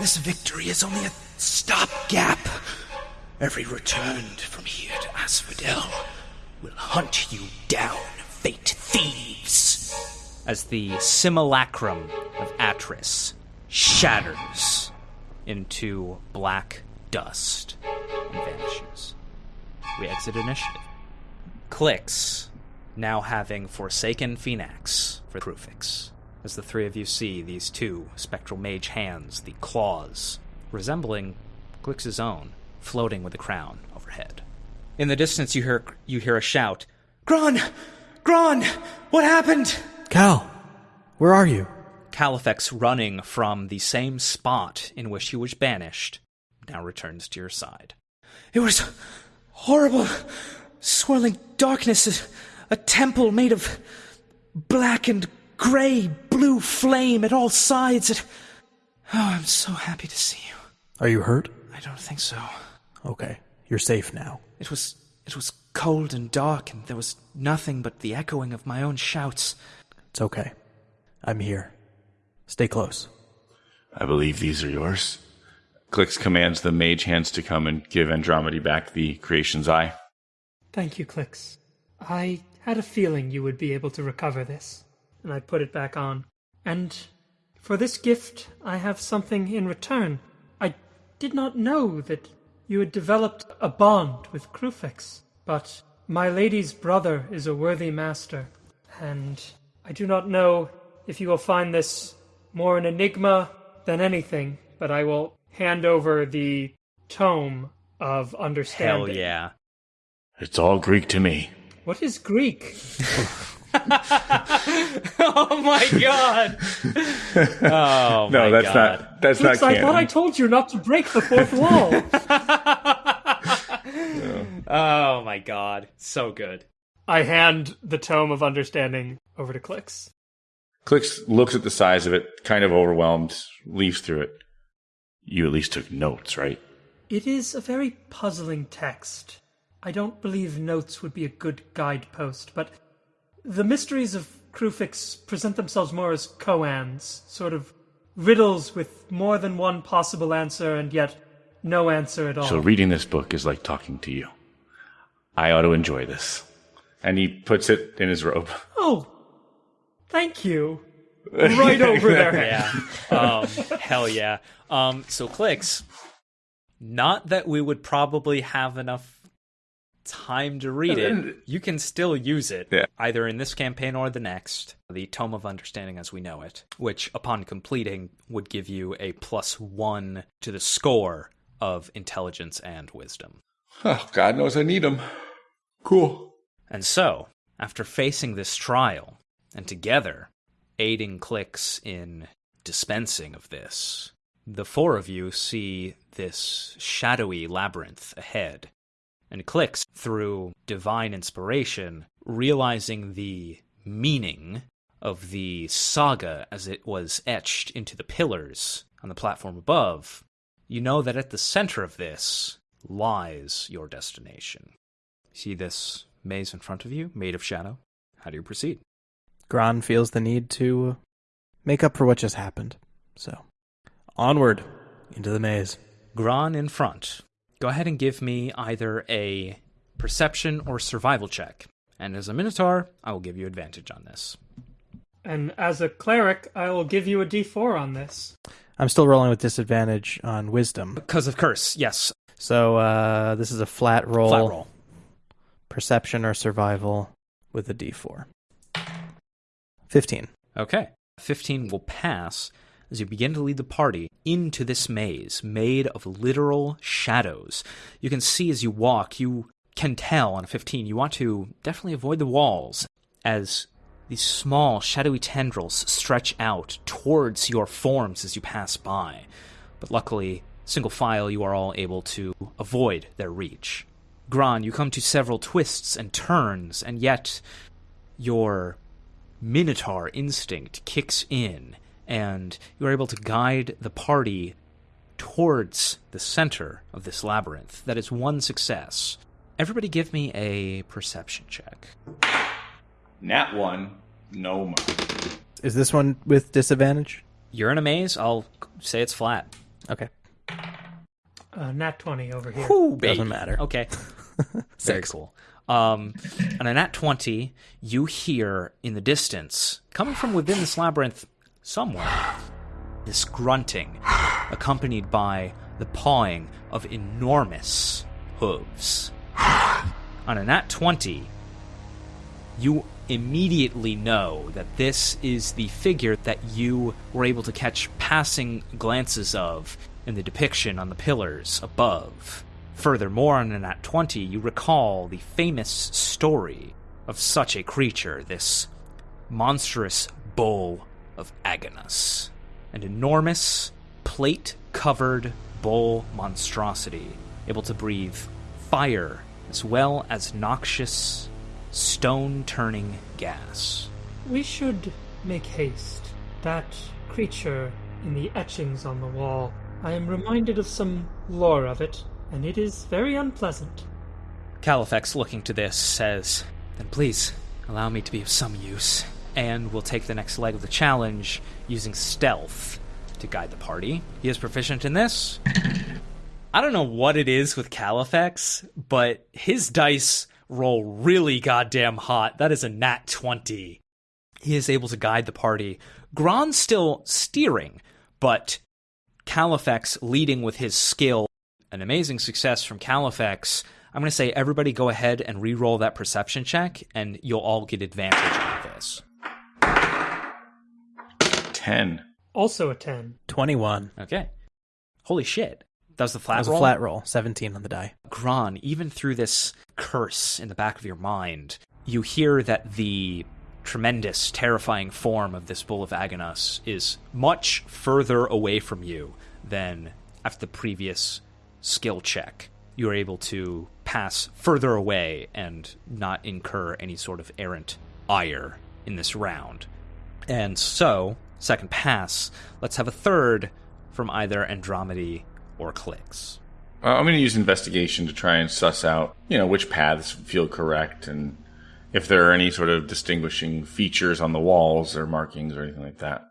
This victory is only a stopgap. Every return from here to Asphodel will hunt you down, fate thieves. As the simulacrum of Atris shatters into black dust and vanishes. We exit initiative. Clicks, now having forsaken Phenax for Kruphix. As the three of you see these two spectral mage hands, the claws, resembling Clix's own, floating with a crown overhead. In the distance, you hear you hear a shout. Gron! Gron! What happened? Cal, where are you? Califex, running from the same spot in which he was banished, now returns to your side. It was horrible. Swirling darkness. A, a temple made of black and gray, blue flame at all sides. It, oh, I'm so happy to see you. Are you hurt? I don't think so. Okay, you're safe now. It was it was cold and dark, and there was nothing but the echoing of my own shouts. It's okay. I'm here. Stay close. I believe these are yours. Clicks commands the mage hands to come and give Andromedy back the creation's eye. Thank you, Clicks. I had a feeling you would be able to recover this. And I put it back on. And for this gift, I have something in return. I did not know that you had developed a bond with Kruphix, but my lady's brother is a worthy master, and I do not know if you will find this more an enigma than anything, but I will hand over the tome of understanding. Hell understanding. yeah. It's all Greek to me. What is Greek? Oh my god! oh No, my that's god. not. That's Looks, not I thought I told you not to break the fourth wall. Oh my god. So good. I hand the tome of understanding over to Clicks. Clicks looks at the size of it, kind of overwhelmed, leaves through it. You at least took notes, right? It is a very puzzling text. I don't believe notes would be a good guidepost, but the mysteries of Kruphix present themselves more as koans, sort of riddles with more than one possible answer and yet no answer at all. So reading this book is like talking to you. I ought to enjoy this. And he puts it in his robe. oh, thank you. Right over there. Yeah. Um, hell yeah. Um, so clicks. Not that we would probably have enough time to read it, you can still use it Yeah. either in this campaign or the next, the Tome of Understanding as we know it, which upon completing would give you a plus one to the score of intelligence and wisdom. Oh, God knows I need them. Cool. And so, after facing this trial, and together aiding clicks in dispensing of this, the four of you see this shadowy labyrinth ahead. And clicks through divine inspiration, realizing the meaning of the saga as it was etched into the pillars on the platform above, you know that at the center of this lies your destination. See this maze in front of you, made of shadow? How do you proceed? Gran feels the need to make up for what just happened. So, onward into the maze. Gran in front. Go ahead and give me either a perception or survival check. And as a Minotaur, I will give you advantage on this. And as a cleric, I will give you a d4 on this. I'm still rolling with disadvantage on wisdom. Because of curse, yes. So, uh, this is a flat roll. Flat roll. Perception or survival with a d4. 15. Okay. 15 will pass as you begin to lead the party into this maze made of literal shadows. You can see as you walk, you can tell on a 15, you want to definitely avoid the walls as these small shadowy tendrils stretch out towards your forms as you pass by. But luckily, single file, you are all able to avoid their reach. Gron, you come to several twists and turns, and yet your Minotaur instinct kicks in, and you are able to guide the party towards the center of this labyrinth. That is one success. Everybody give me a perception check. Nat one, no more. Is this one with disadvantage? You're in a maze, I'll say it's flat. Okay. Uh, nat 20 over here. Whew. Doesn't matter. Okay. Very cool. Um, on a nat 20, you hear in the distance, coming from within this labyrinth somewhere, this grunting, accompanied by the pawing of enormous hooves. On a nat 20, you immediately know that this is the figure that you were able to catch passing glances of in the depiction on the pillars above. Furthermore, on a nat 20, you recall the famous story of such a creature, this monstrous bull of Agonus, an enormous, plate covered bull monstrosity, able to breathe fire as well as noxious, stone turning gas. We should make haste. That creature in the etchings on the wall, I am reminded of some lore of it, and it is very unpleasant. Califex, looking to this, says, Then please, allow me to be of some use, and will take the next leg of the challenge using stealth to guide the party. He is proficient in this. I don't know what it is with Califex, but his dice roll really goddamn hot. That is a nat 20. He is able to guide the party. Gron's still steering, but Califex leading with his skill. An amazing success from Califex. I'm going to say everybody go ahead and re-roll that perception check, and you'll all get advantage on this. Ten. Also a 10. 21. Okay. Holy shit. That was the flat That was roll? a flat roll. 17 on the die. Gron, even through this curse in the back of your mind, you hear that the tremendous, terrifying form of this Bull of Agonos is much further away from you than after the previous skill check. You are able to pass further away and not incur any sort of errant ire in this round. And so, second pass, let's have a third from either Andromedy or Clicks. Uh, I'm going to use investigation to try and suss out, you know, which paths feel correct and if there are any sort of distinguishing features on the walls or markings or anything like that.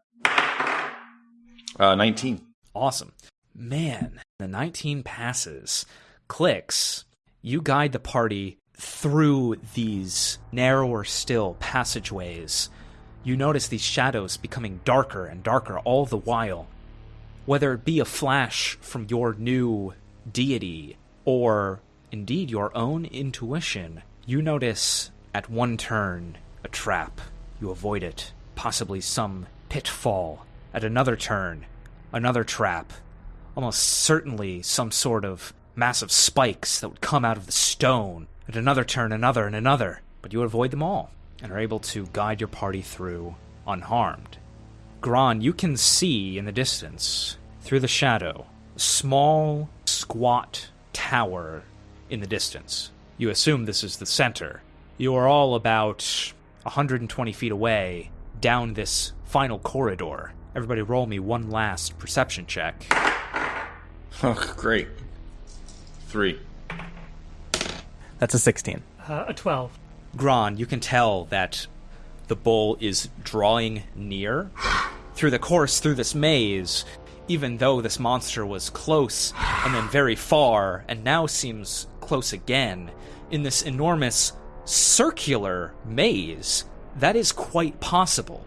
Uh, 19. Awesome. Man, the 19 passes. Clicks. You guide the party through these narrower still passageways. You notice these shadows becoming darker and darker all the while. Whether it be a flash from your new deity or indeed your own intuition, you notice at one turn a trap. You avoid it, possibly some pitfall. At another turn, another trap. Almost certainly some sort of massive spikes that would come out of the stone. At another turn, another, and another. But you avoid them all and are able to guide your party through unharmed. Gron, you can see in the distance, through the shadow, a small, squat tower in the distance. You assume this is the center. You are all about 120 feet away down this final corridor. Everybody, roll me one last perception check. Oh, great. Three. That's a 16. Uh, a 12. Gron, you can tell that the bull is drawing near. Through the course, through this maze, even though this monster was close and then very far, and now seems close again, in this enormous circular maze, that is quite possible.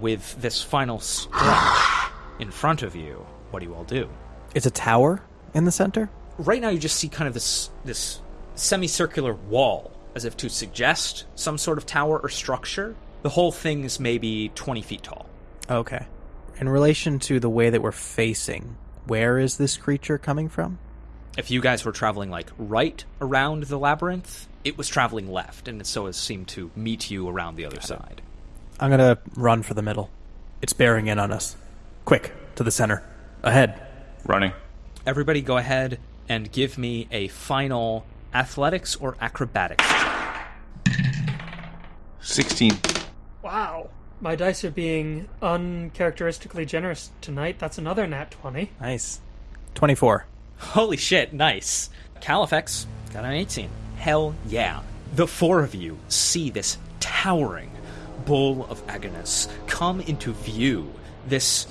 With this final stretch in front of you, what do you all do? It's a tower in the center? right now you just see kind of this this semicircular wall as if to suggest some sort of tower or structure the whole thing is maybe 20 feet tall Okay. In relation to the way that we're facing, where is this creature coming from? if you guys were traveling like right around the labyrinth it was traveling left and so it seemed to meet you around the other side I'm gonna run for the middle. It's bearing in on us. Quick, to the center. Ahead. Running. everybody go ahead and give me a final athletics or acrobatics check 16. Wow. My dice are being uncharacteristically generous tonight. That's another nat 20. Nice. 24. Holy shit, nice. Califex got an 18. Hell yeah. The four of you see this towering bull of Agonus come into view. This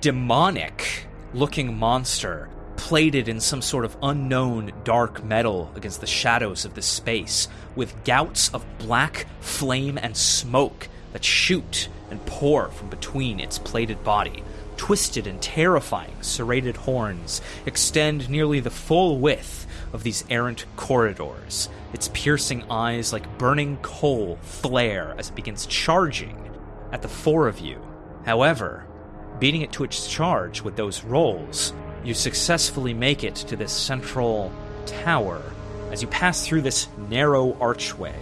demonic looking monster plated in some sort of unknown dark metal against the shadows of this space, with gouts of black flame and smoke that shoot and pour from between its plated body. Twisted and terrifying serrated horns extend nearly the full width of these errant corridors. Its piercing eyes, like burning coal, flare as it begins charging at the four of you. However, beating it to its charge with those rolls, you successfully make it to this central tower. As you pass through this narrow archway,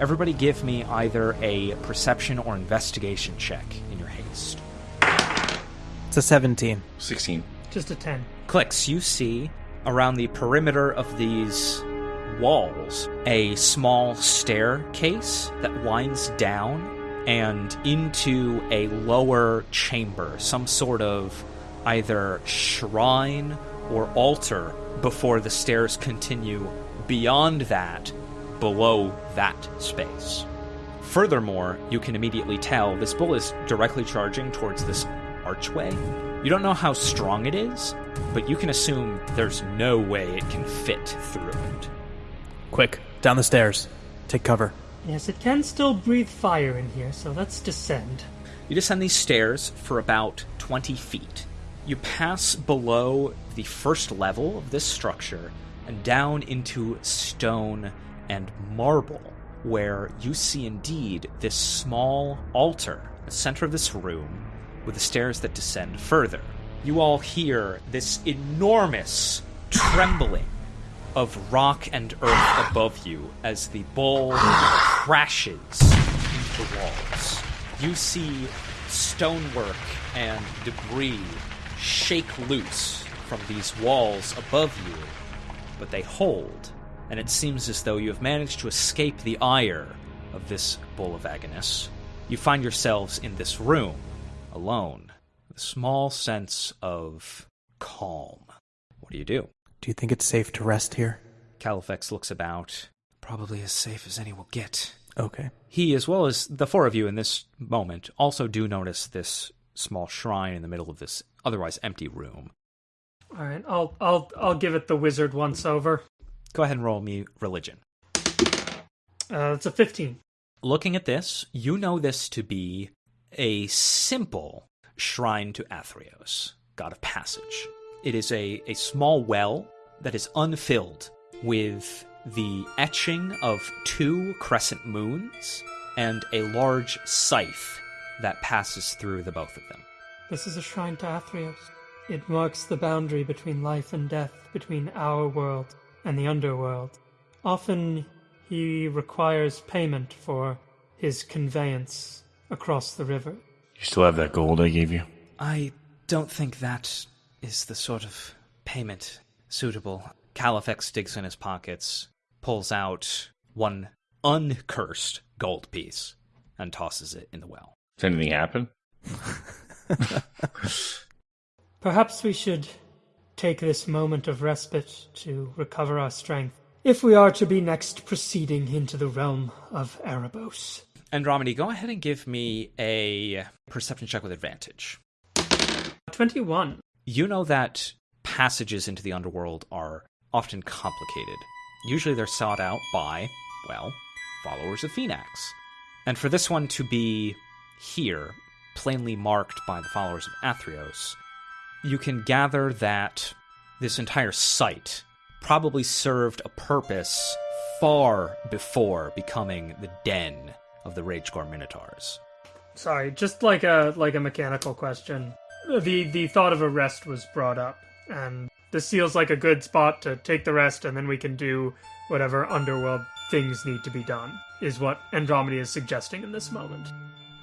everybody give me either a perception or investigation check in your haste. It's a 17. 16. Just a 10. Clicks, you see around the perimeter of these walls a small staircase that winds down and into a lower chamber, some sort of either shrine or altar before the stairs continue beyond that, below that space. Furthermore, you can immediately tell this bull is directly charging towards this archway. You don't know how strong it is, but you can assume there's no way it can fit through it. Quick, down the stairs. Take cover. Yes, it can still breathe fire in here, so let's descend. You descend these stairs for about 20 feet. You pass below the first level of this structure and down into stone and marble, where you see indeed this small altar, the center of this room, with the stairs that descend further. You all hear this enormous trembling of rock and earth above you as the bull crashes into the walls. You see stonework and debris shake loose from these walls above you, but they hold, and it seems as though you have managed to escape the ire of this bull of Agonus. You find yourselves in this room, alone, a small sense of calm. What do you do? Do you think it's safe to rest here? Califex looks about. Probably as safe as any will get. Okay. He, as well as the four of you in this moment, also do notice this small shrine in the middle of this otherwise empty room. All right, I'll I'll I'll give it the wizard once over. Go ahead and roll me religion. Uh, it's a 15. Looking at this, you know this to be a simple shrine to Athreos, god of passage. It is a, a small well that is unfilled with the etching of two crescent moons and a large scythe that passes through the both of them. This is a shrine to Athreos. It marks the boundary between life and death, between our world and the underworld. Often he requires payment for his conveyance across the river. You still have that gold I gave you? I don't think that is the sort of payment suitable. Califex digs in his pockets, pulls out one uncursed gold piece, and tosses it in the well. Does anything happen? Perhaps we should take this moment of respite to recover our strength, if we are to be next proceeding into the realm of Erebos. Andromedy, go ahead and give me a perception check with advantage. 21. You know that passages into the underworld are often complicated. Usually they're sought out by, well, followers of Phenax. And for this one to be here, plainly marked by the followers of Athreos, you can gather that this entire site probably served a purpose far before becoming the den of the Ragegore Minotaurs. Sorry, just like a like a mechanical question. The the thought of a rest was brought up, and this feels like a good spot to take the rest, and then we can do whatever underworld things need to be done. Is what Andromeda is suggesting in this moment.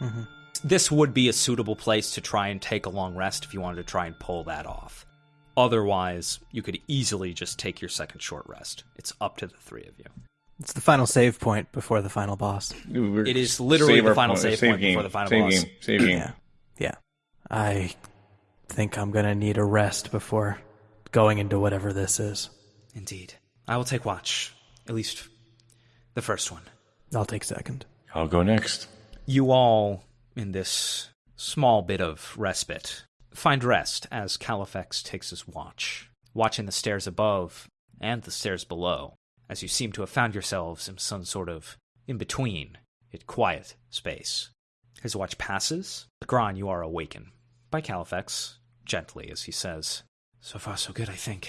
Mm-hmm. this would be a suitable place to try and take a long rest if you wanted to try and pull that off. Otherwise, you could easily just take your second short rest. It's up to the three of you. It's the final save point before the final boss. It is literally Save the final point- save point before the final save boss. Game, save game. Yeah. Yeah. I think I'm going to need a rest before going into whatever this is. Indeed. I will take watch. At least the first one. I'll take second. I'll go next. You all, in this small bit of respite, find rest as Califex takes his watch, watching the stairs above and the stairs below, as you seem to have found yourselves in some sort of in between, yet quiet space. His watch passes. Gron, you are awakened by Califex, gently, as he says, So far, so good, I think.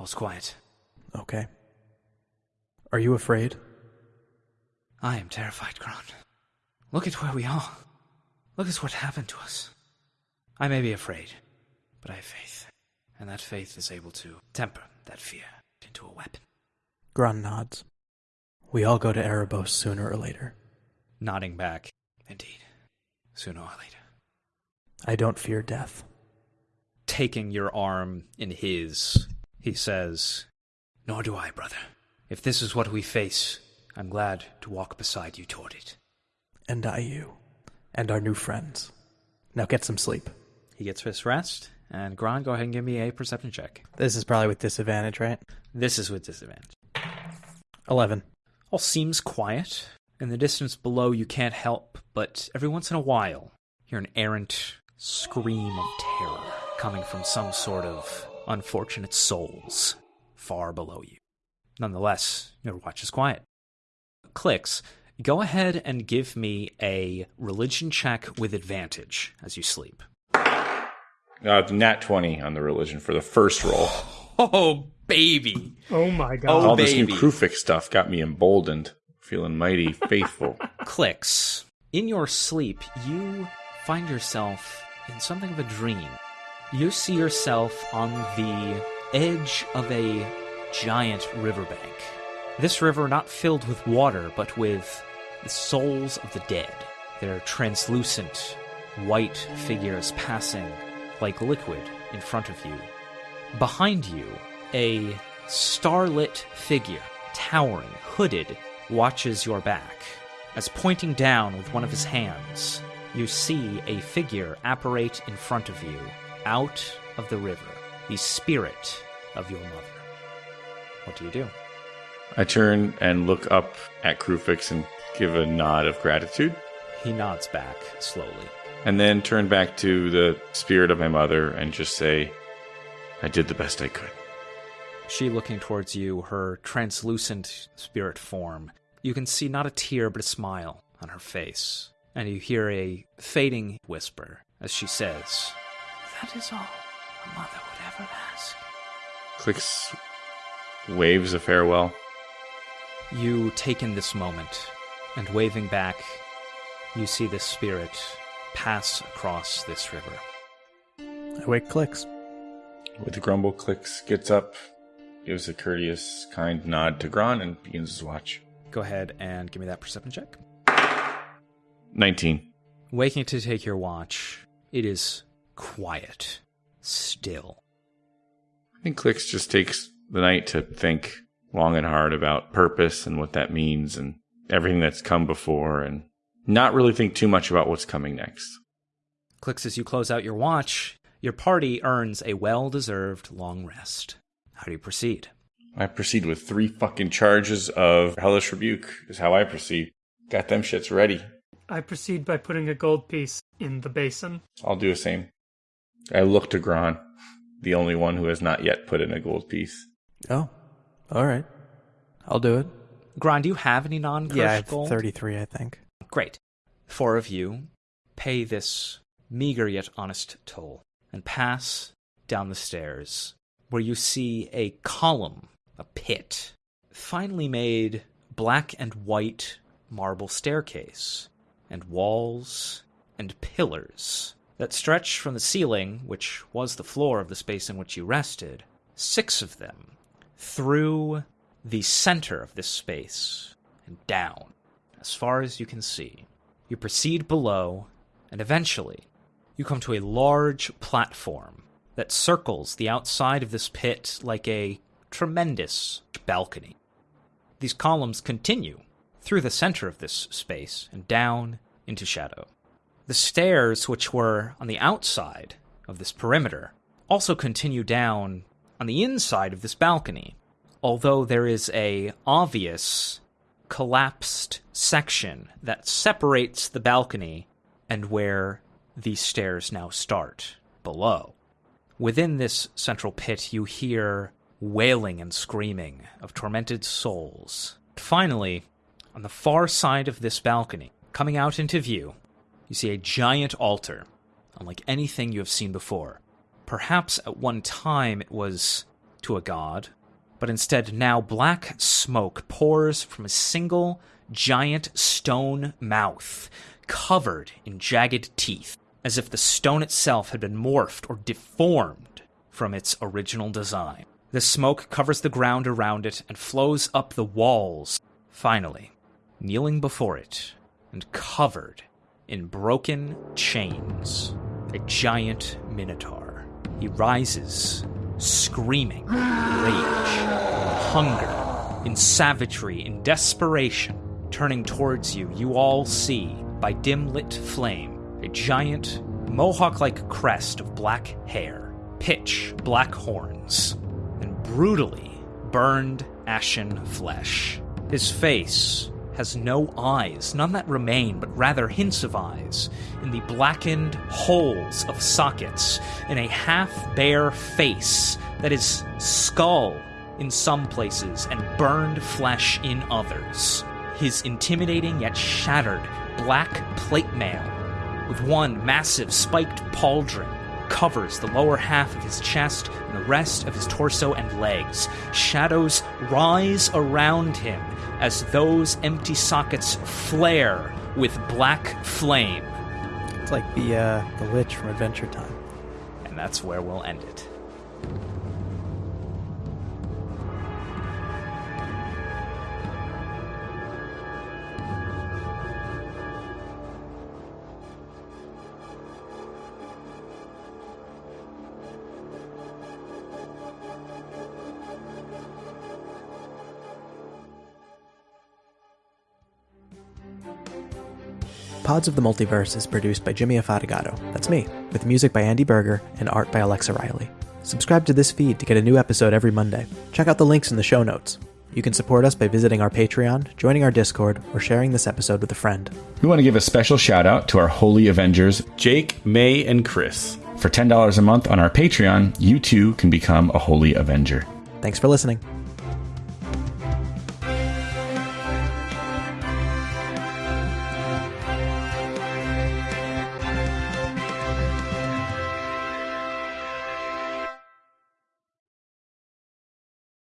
All's quiet. Okay. Are you afraid? I am terrified, Gron. Look at where we are. Look at what happened to us. I may be afraid, but I have faith. And that faith is able to temper that fear into a weapon. Gron nods. We all go to Erebos sooner or later. Nodding back, indeed. Sooner or later. I don't fear death. Taking your arm in his, he says, Nor do I, brother. If this is what we face, I'm glad to walk beside you toward it. And I you. And our new friends. Now get some sleep. He gets his rest, and Gron, go ahead and give me a perception check. This is probably with disadvantage, right? This is with disadvantage. 11. All seems quiet. In the distance below, you can't help but every once in a while hear an errant scream of terror coming from some sort of unfortunate souls far below you. Nonetheless, your watch is quiet. Clicks, go ahead and give me a religion check with advantage as you sleep. Uh, nat 20 on the religion for the first roll. Oh, baby! Oh my god. Oh, All this new baby. Kruphix stuff got me emboldened, feeling mighty faithful. clicks. In your sleep, you find yourself in something of a dream. You see yourself on the edge of a giant riverbank. This river not filled with water, but with the souls of the dead. Their translucent, white figures passing like liquid in front of you. Behind you, a starlit figure, towering, hooded, watches your back. As pointing down with one of his hands, you see a figure apparate in front of you, out of the river, the spirit of your mother. What do you do? I turn and look up at Kruphix and give a nod of gratitude, He nods back slowly. and then turn back to the spirit of my mother and just say, I did the best I could. She looking towards you, her translucent spirit form. You can see not a tear, but a smile on her face. And you hear a fading whisper as she says, That is all a mother would ever ask. Clicks waves a farewell. You take in this moment, and waving back, you see this spirit pass across this river. I wake clicks. With a grumble, Clicks gets up, gives a courteous, kind nod to Gron, and begins his watch. Go ahead and give me that perception check. 19. Waking to take your watch, it is quiet, still. I think Clicks just takes the night to think long and hard about purpose and what that means and everything that's come before and not really think too much about what's coming next. Clicks as you close out your watch, your party earns a well deserved long rest. How do you proceed? I proceed with three fucking charges of Hellish Rebuke, is how I proceed. Got them shits ready. I proceed by putting a gold piece in the basin. I'll do the same. I look to Gron, the only one who has not yet put in a gold piece. Oh, all right. I'll do it. Gron, do you have any non Yeah, I have gold? 33, I think. Great. Four of you pay this meager yet honest toll and pass down the stairs where you see a column, a pit, finely made black and white marble staircase, and walls and pillars that stretch from the ceiling, which was the floor of the space in which you rested, six of them, through the center of this space and down as far as you can see. You proceed below, and eventually, you come to a large platform that circles the outside of this pit like a tremendous balcony. These columns continue through the center of this space and down into shadow. The stairs, which were on the outside of this perimeter, also continue down on the inside of this balcony, although there is a obvious collapsed section that separates the balcony and where these stairs now start below. Within this central pit, you hear wailing and screaming of tormented souls. Finally, on the far side of this balcony, coming out into view, you see a giant altar, unlike anything you have seen before. Perhaps at one time it was to a god, but instead now black smoke pours from a single giant stone mouth covered in jagged teeth, as if the stone itself had been morphed or deformed from its original design. The smoke covers the ground around it and flows up the walls. Finally, kneeling before it and covered in broken chains, a giant minotaur. He rises, screaming, in rage, hunger, in savagery, in desperation. Turning towards you, you all see, by dim lit flame, a giant, mohawk like crest of black hair, pitch black horns, and brutally burned ashen flesh. His face has no eyes, none that remain, but rather hints of eyes, in the blackened holes of sockets, in a half bare face that is skull in some places and burned flesh in others. His intimidating yet shattered black plate mail, with one massive spiked pauldron covers the lower half of his chest and the rest of his torso and legs. Shadows rise around him as those empty sockets flare with black flame. It's like the uh, the Lich from Adventure Time. And that's where we'll end it. Pods of the Multiverse is produced by Jimmy Afatigato. That's me, with music by Andy Berger and art by Alexa Riley. Subscribe to this feed to get a new episode every Monday. Check out the links in the show notes. You can support us by visiting our Patreon, joining our Discord, or sharing this episode with a friend. We want to give a special shout out to our Holy Avengers, Jake, May, and Chris. For $10 a month on our Patreon, you too can become a Holy Avenger. Thanks for listening.